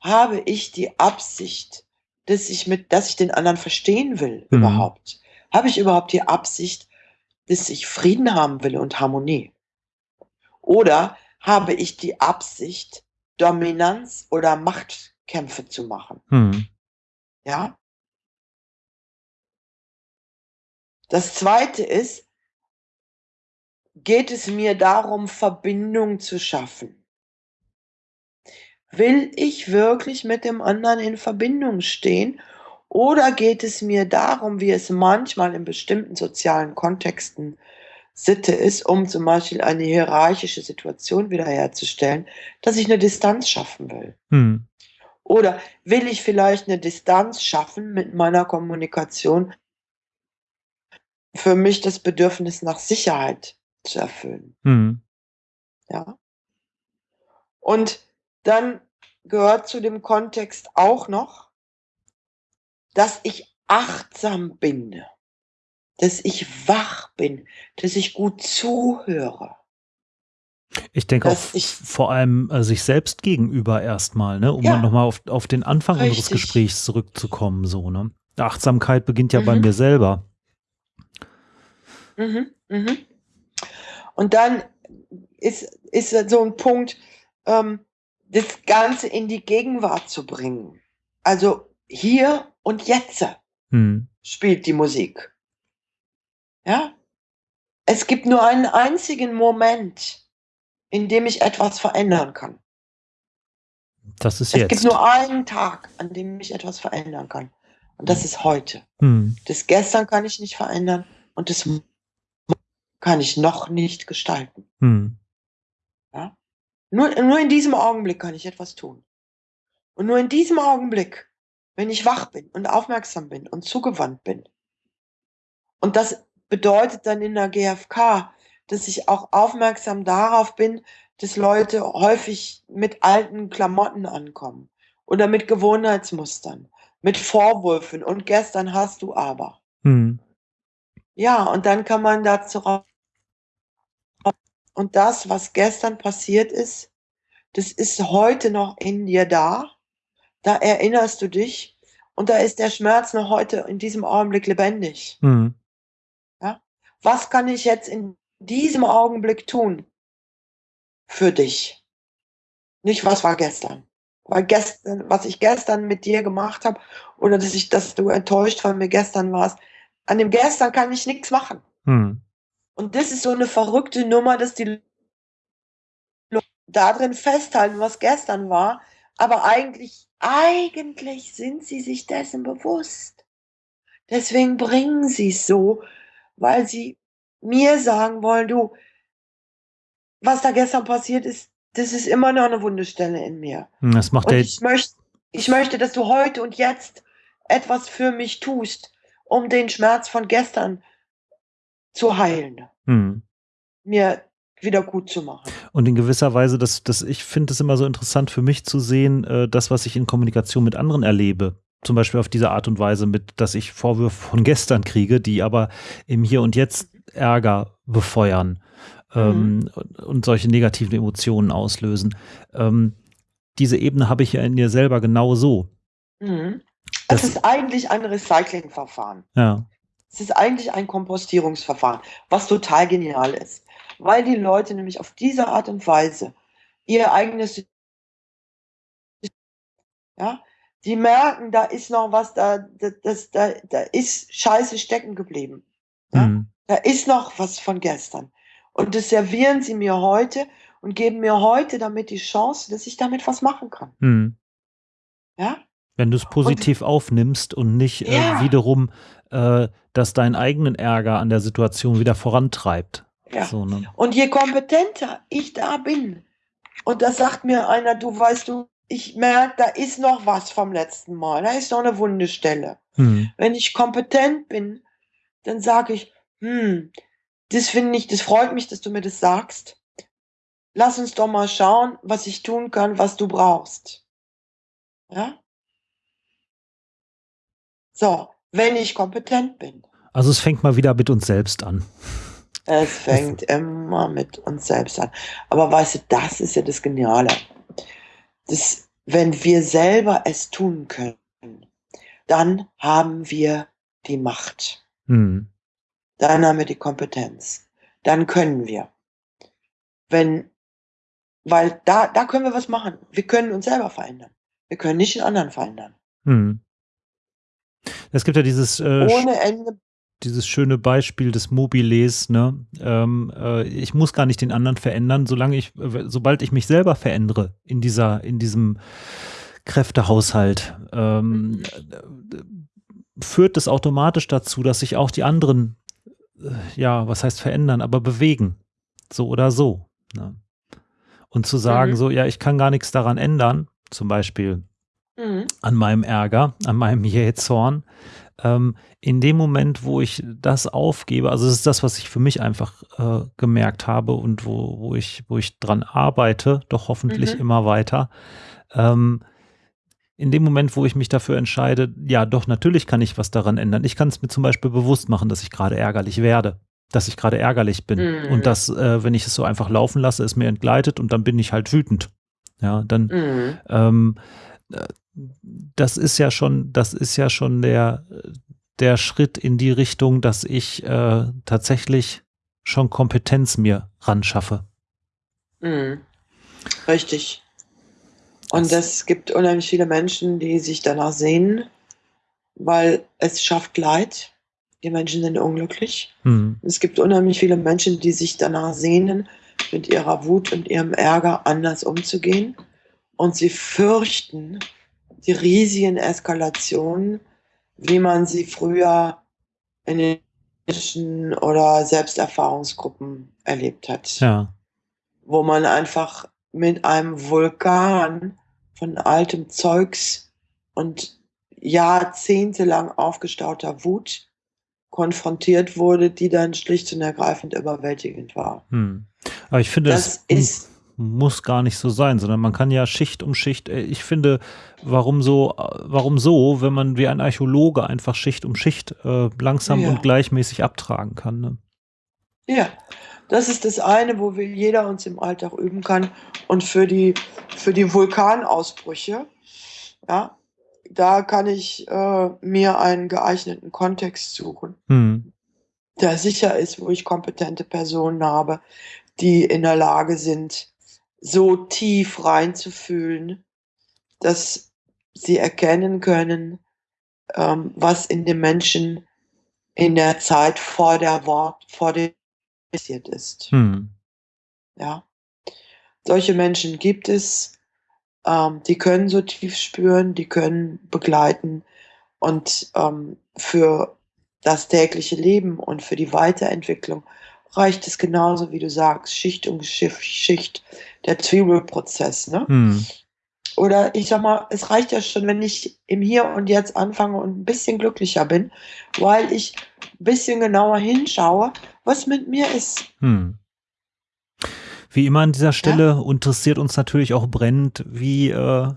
Habe ich die Absicht, dass ich mit, dass ich den anderen verstehen will Mhm. überhaupt? Habe ich überhaupt die Absicht, dass ich Frieden haben will und Harmonie? Oder habe ich die Absicht, Dominanz oder Machtkämpfe zu machen? Hm. Ja. Das zweite ist, geht es mir darum, Verbindung zu schaffen? Will ich wirklich mit dem anderen in Verbindung stehen? Oder geht es mir darum, wie es manchmal in bestimmten sozialen Kontexten Sitte ist, um zum Beispiel eine hierarchische Situation wiederherzustellen, dass ich eine Distanz schaffen will? Hm. Oder will ich vielleicht eine Distanz schaffen mit meiner Kommunikation, für mich das Bedürfnis nach Sicherheit zu erfüllen? Hm. Ja. Und dann gehört zu dem Kontext auch noch, dass ich achtsam bin, dass ich wach bin, dass ich gut zuhöre. Ich denke auch ich- vor allem äh, sich selbst gegenüber erstmal, ne, um Ja. nochmal auf, auf den Anfang unseres Richtig. Gesprächs zurückzukommen, so, ne? Achtsamkeit beginnt ja bei Mhm. mir selber. Mhm, mhm. Und dann ist, ist so ein Punkt, ähm, das Ganze in die Gegenwart zu bringen. Also hier und jetzt Hm. spielt die Musik. Ja? Es gibt nur einen einzigen Moment, in dem ich etwas verändern kann. Das ist Es jetzt. gibt nur einen Tag, an dem ich etwas verändern kann. Und das ist heute. hm. Das gestern kann ich nicht verändern und das kann ich noch nicht gestalten. Hm. Nur, nur in diesem Augenblick kann ich etwas tun. Und nur in diesem Augenblick, wenn ich wach bin und aufmerksam bin und zugewandt bin. Und das bedeutet dann in der GfK, dass ich auch aufmerksam darauf bin, dass Leute häufig mit alten Klamotten ankommen oder mit Gewohnheitsmustern, mit Vorwürfen und gestern hast du aber. Hm. Ja, und dann kann man dazu raus und das, was gestern passiert ist, das ist heute noch in dir da. Da erinnerst du dich und da ist der Schmerz noch heute in diesem Augenblick lebendig. Mhm. Ja? Was kann ich jetzt in diesem Augenblick tun für dich? Nicht, was war gestern. Weil gestern, was ich gestern mit dir gemacht habe oder dass ich, dass du enttäuscht von mir gestern warst, an dem gestern kann ich nichts machen. Mhm. Und das ist so eine verrückte Nummer, dass die da drin festhalten, was gestern war, aber eigentlich, eigentlich sind sie sich dessen bewusst. Deswegen bringen sie es so, weil sie mir sagen wollen, du, was da gestern passiert ist, das ist immer noch eine Wundestelle in mir. Das macht Und ich möchte, ich möchte, dass du heute und jetzt etwas für mich tust, um den Schmerz von gestern zu heilen, Mhm. mir wieder gut zu machen. Und in gewisser Weise, das, das, ich finde es immer so interessant für mich zu sehen, äh, das, was ich in Kommunikation mit anderen erlebe. Zum Beispiel auf diese Art und Weise mit, dass ich Vorwürfe von [LAUGHS] gestern kriege, die aber im Hier und Jetzt Ärger befeuern ähm, und, und solche negativen Emotionen auslösen. Ähm, diese Ebene habe ich ja in dir selber genau so. Mhm. Das Das- ist eigentlich ein Recyclingverfahren. Ja. Es ist eigentlich ein Kompostierungsverfahren, was total genial ist, weil die Leute nämlich auf diese Art und Weise ihr eigenes, ja, die merken, da ist noch was, da, da, das, da, da ist Scheiße stecken geblieben. Ja? Mhm. Da ist noch was von gestern. Und das servieren sie mir heute und geben mir heute damit die Chance, dass ich damit was machen kann. Mhm. Ja? Wenn du es positiv aufnimmst und nicht äh, Ja. wiederum, äh, dass deinen eigenen Ärger an der Situation wieder vorantreibt. Ja. So, ne? Und je kompetenter ich da bin, und da sagt mir einer, du weißt du, ich merke, da ist noch was vom letzten Mal, da ist noch eine Wundestelle. Mhm. Wenn ich kompetent bin, dann sage ich, hm, das finde ich, das freut mich, dass du mir das sagst. Lass uns doch mal schauen, was ich tun kann, was du brauchst. Ja? So, wenn ich kompetent bin. Also es fängt mal wieder mit uns selbst an. Es fängt immer mit uns selbst an. Aber weißt du, das ist ja das Geniale. Das, wenn wir selber es tun können, dann haben wir die Macht. Mhm. Dann haben wir die Kompetenz. Dann können wir. Wenn, weil da, da können wir was machen. Wir können uns selber verändern. Wir können nicht den anderen verändern. Mhm. Es gibt ja dieses, äh, dieses schöne Beispiel des Mobiles, ne? Ähm, äh, ich muss gar nicht den anderen verändern, solange ich, sobald ich mich selber verändere in dieser, in diesem Kräftehaushalt, ähm, äh, führt es automatisch dazu, dass sich auch die anderen, äh, ja, was heißt verändern, aber bewegen. So oder so. Ne? Und zu sagen, Mhm. so, ja, ich kann gar nichts daran ändern, zum Beispiel, Mhm. an meinem Ärger, an meinem [LAUGHS] Jähzorn. Ähm, in dem Moment, wo ich das aufgebe, also das ist das, was ich für mich einfach äh, gemerkt habe und wo, wo, ich, wo ich dran arbeite, doch hoffentlich Mhm. immer weiter. Ähm, in dem Moment, wo ich mich dafür entscheide, ja, doch, natürlich kann ich was daran ändern. Ich kann es mir zum Beispiel bewusst machen, dass ich gerade ärgerlich werde, dass ich gerade ärgerlich bin Mhm. und dass, äh, wenn ich es so einfach laufen lasse, es mir entgleitet und dann bin ich halt wütend. Ja, dann Mhm. ähm, äh, das ist ja schon, das ist ja schon der, der Schritt in die Richtung, dass ich äh, tatsächlich schon Kompetenz mir ran schaffe. Mhm. Richtig. Und es gibt unheimlich viele Menschen, die sich danach sehnen, weil es schafft Leid. Die Menschen sind unglücklich. Hm. Es gibt unheimlich viele Menschen, die sich danach sehnen, mit ihrer Wut und ihrem Ärger anders umzugehen. Und sie fürchten die riesigen Eskalationen, wie man sie früher in den Menschen oder Selbsterfahrungsgruppen erlebt hat Ja. wo man einfach mit einem Vulkan von altem Zeugs und jahrzehntelang aufgestauter Wut konfrontiert wurde, die dann schlicht und ergreifend überwältigend war. Hm. Aber ich finde Das un- ist muss gar nicht so sein, sondern man kann ja Schicht um Schicht, äh, ich finde, warum so, warum so, wenn man wie ein Archäologe einfach Schicht um Schicht äh, langsam ja. und gleichmäßig abtragen kann. Ne? Ja, das ist das eine, wo wir jeder uns im Alltag üben kann. Und für die, für die Vulkanausbrüche, ja, da kann ich äh, mir einen geeigneten Kontext suchen, hm. der sicher ist, wo ich kompetente Personen habe, die in der Lage sind, so tief reinzufühlen, dass sie erkennen können, ähm, was in dem Menschen in der Zeit vor der Wort, vor dem passiert ist. Hm. Ja. Solche Menschen gibt es, ähm, die können so tief spüren, die können begleiten und ähm, für das tägliche Leben und für die Weiterentwicklung reicht es genauso, wie du sagst, Schicht um Schicht, der Zwiebelprozess. Ne? Hm. Oder ich sag mal, es reicht ja schon, wenn ich im Hier und Jetzt anfange und ein bisschen glücklicher bin, weil ich ein bisschen genauer hinschaue, was mit mir ist. Hm. Wie immer an dieser Stelle ja? interessiert uns natürlich auch brennend, wie äh,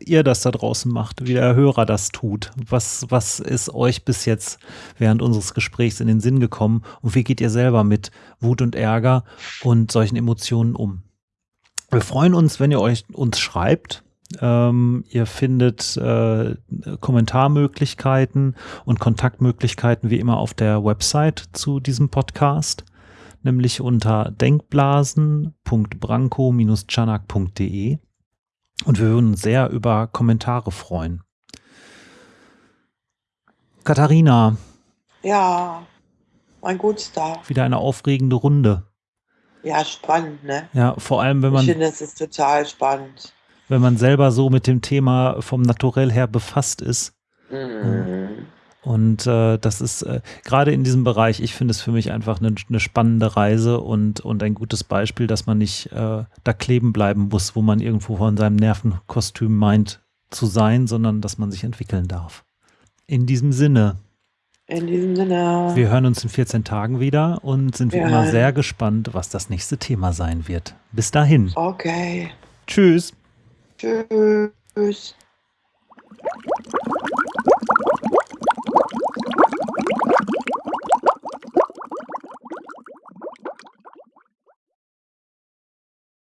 ihr das da draußen macht, wie der Hörer das tut. Was, was ist euch bis jetzt während unseres Gesprächs in den Sinn gekommen und wie geht ihr selber mit Wut und Ärger und solchen Emotionen um? Wir freuen uns, wenn ihr euch uns schreibt. Ähm, ihr findet äh, Kommentarmöglichkeiten und Kontaktmöglichkeiten wie immer auf der Website zu diesem Podcast, nämlich unter denkblasen.branko-chanak.de. Und wir würden uns sehr über Kommentare freuen. Katharina. Ja, mein Gutstar. Wieder eine aufregende Runde. Ja, spannend, ne? Ja, vor allem, wenn man. Ich finde, es ist total spannend. Wenn man selber so mit dem Thema vom Naturell her befasst ist. Mhm. Und äh, das ist äh, gerade in diesem Bereich, ich finde es für mich einfach eine, eine, spannende Reise und, und ein gutes Beispiel, dass man nicht äh, da kleben bleiben muss, wo man irgendwo von seinem Nervenkostüm meint zu sein, sondern dass man sich entwickeln darf. In diesem Sinne. In diesem Sinne. Wir hören uns in 14 Tagen wieder und sind wie immer sehr gespannt, was das nächste Thema sein wird. Bis dahin. Okay. Tschüss. Tschüss.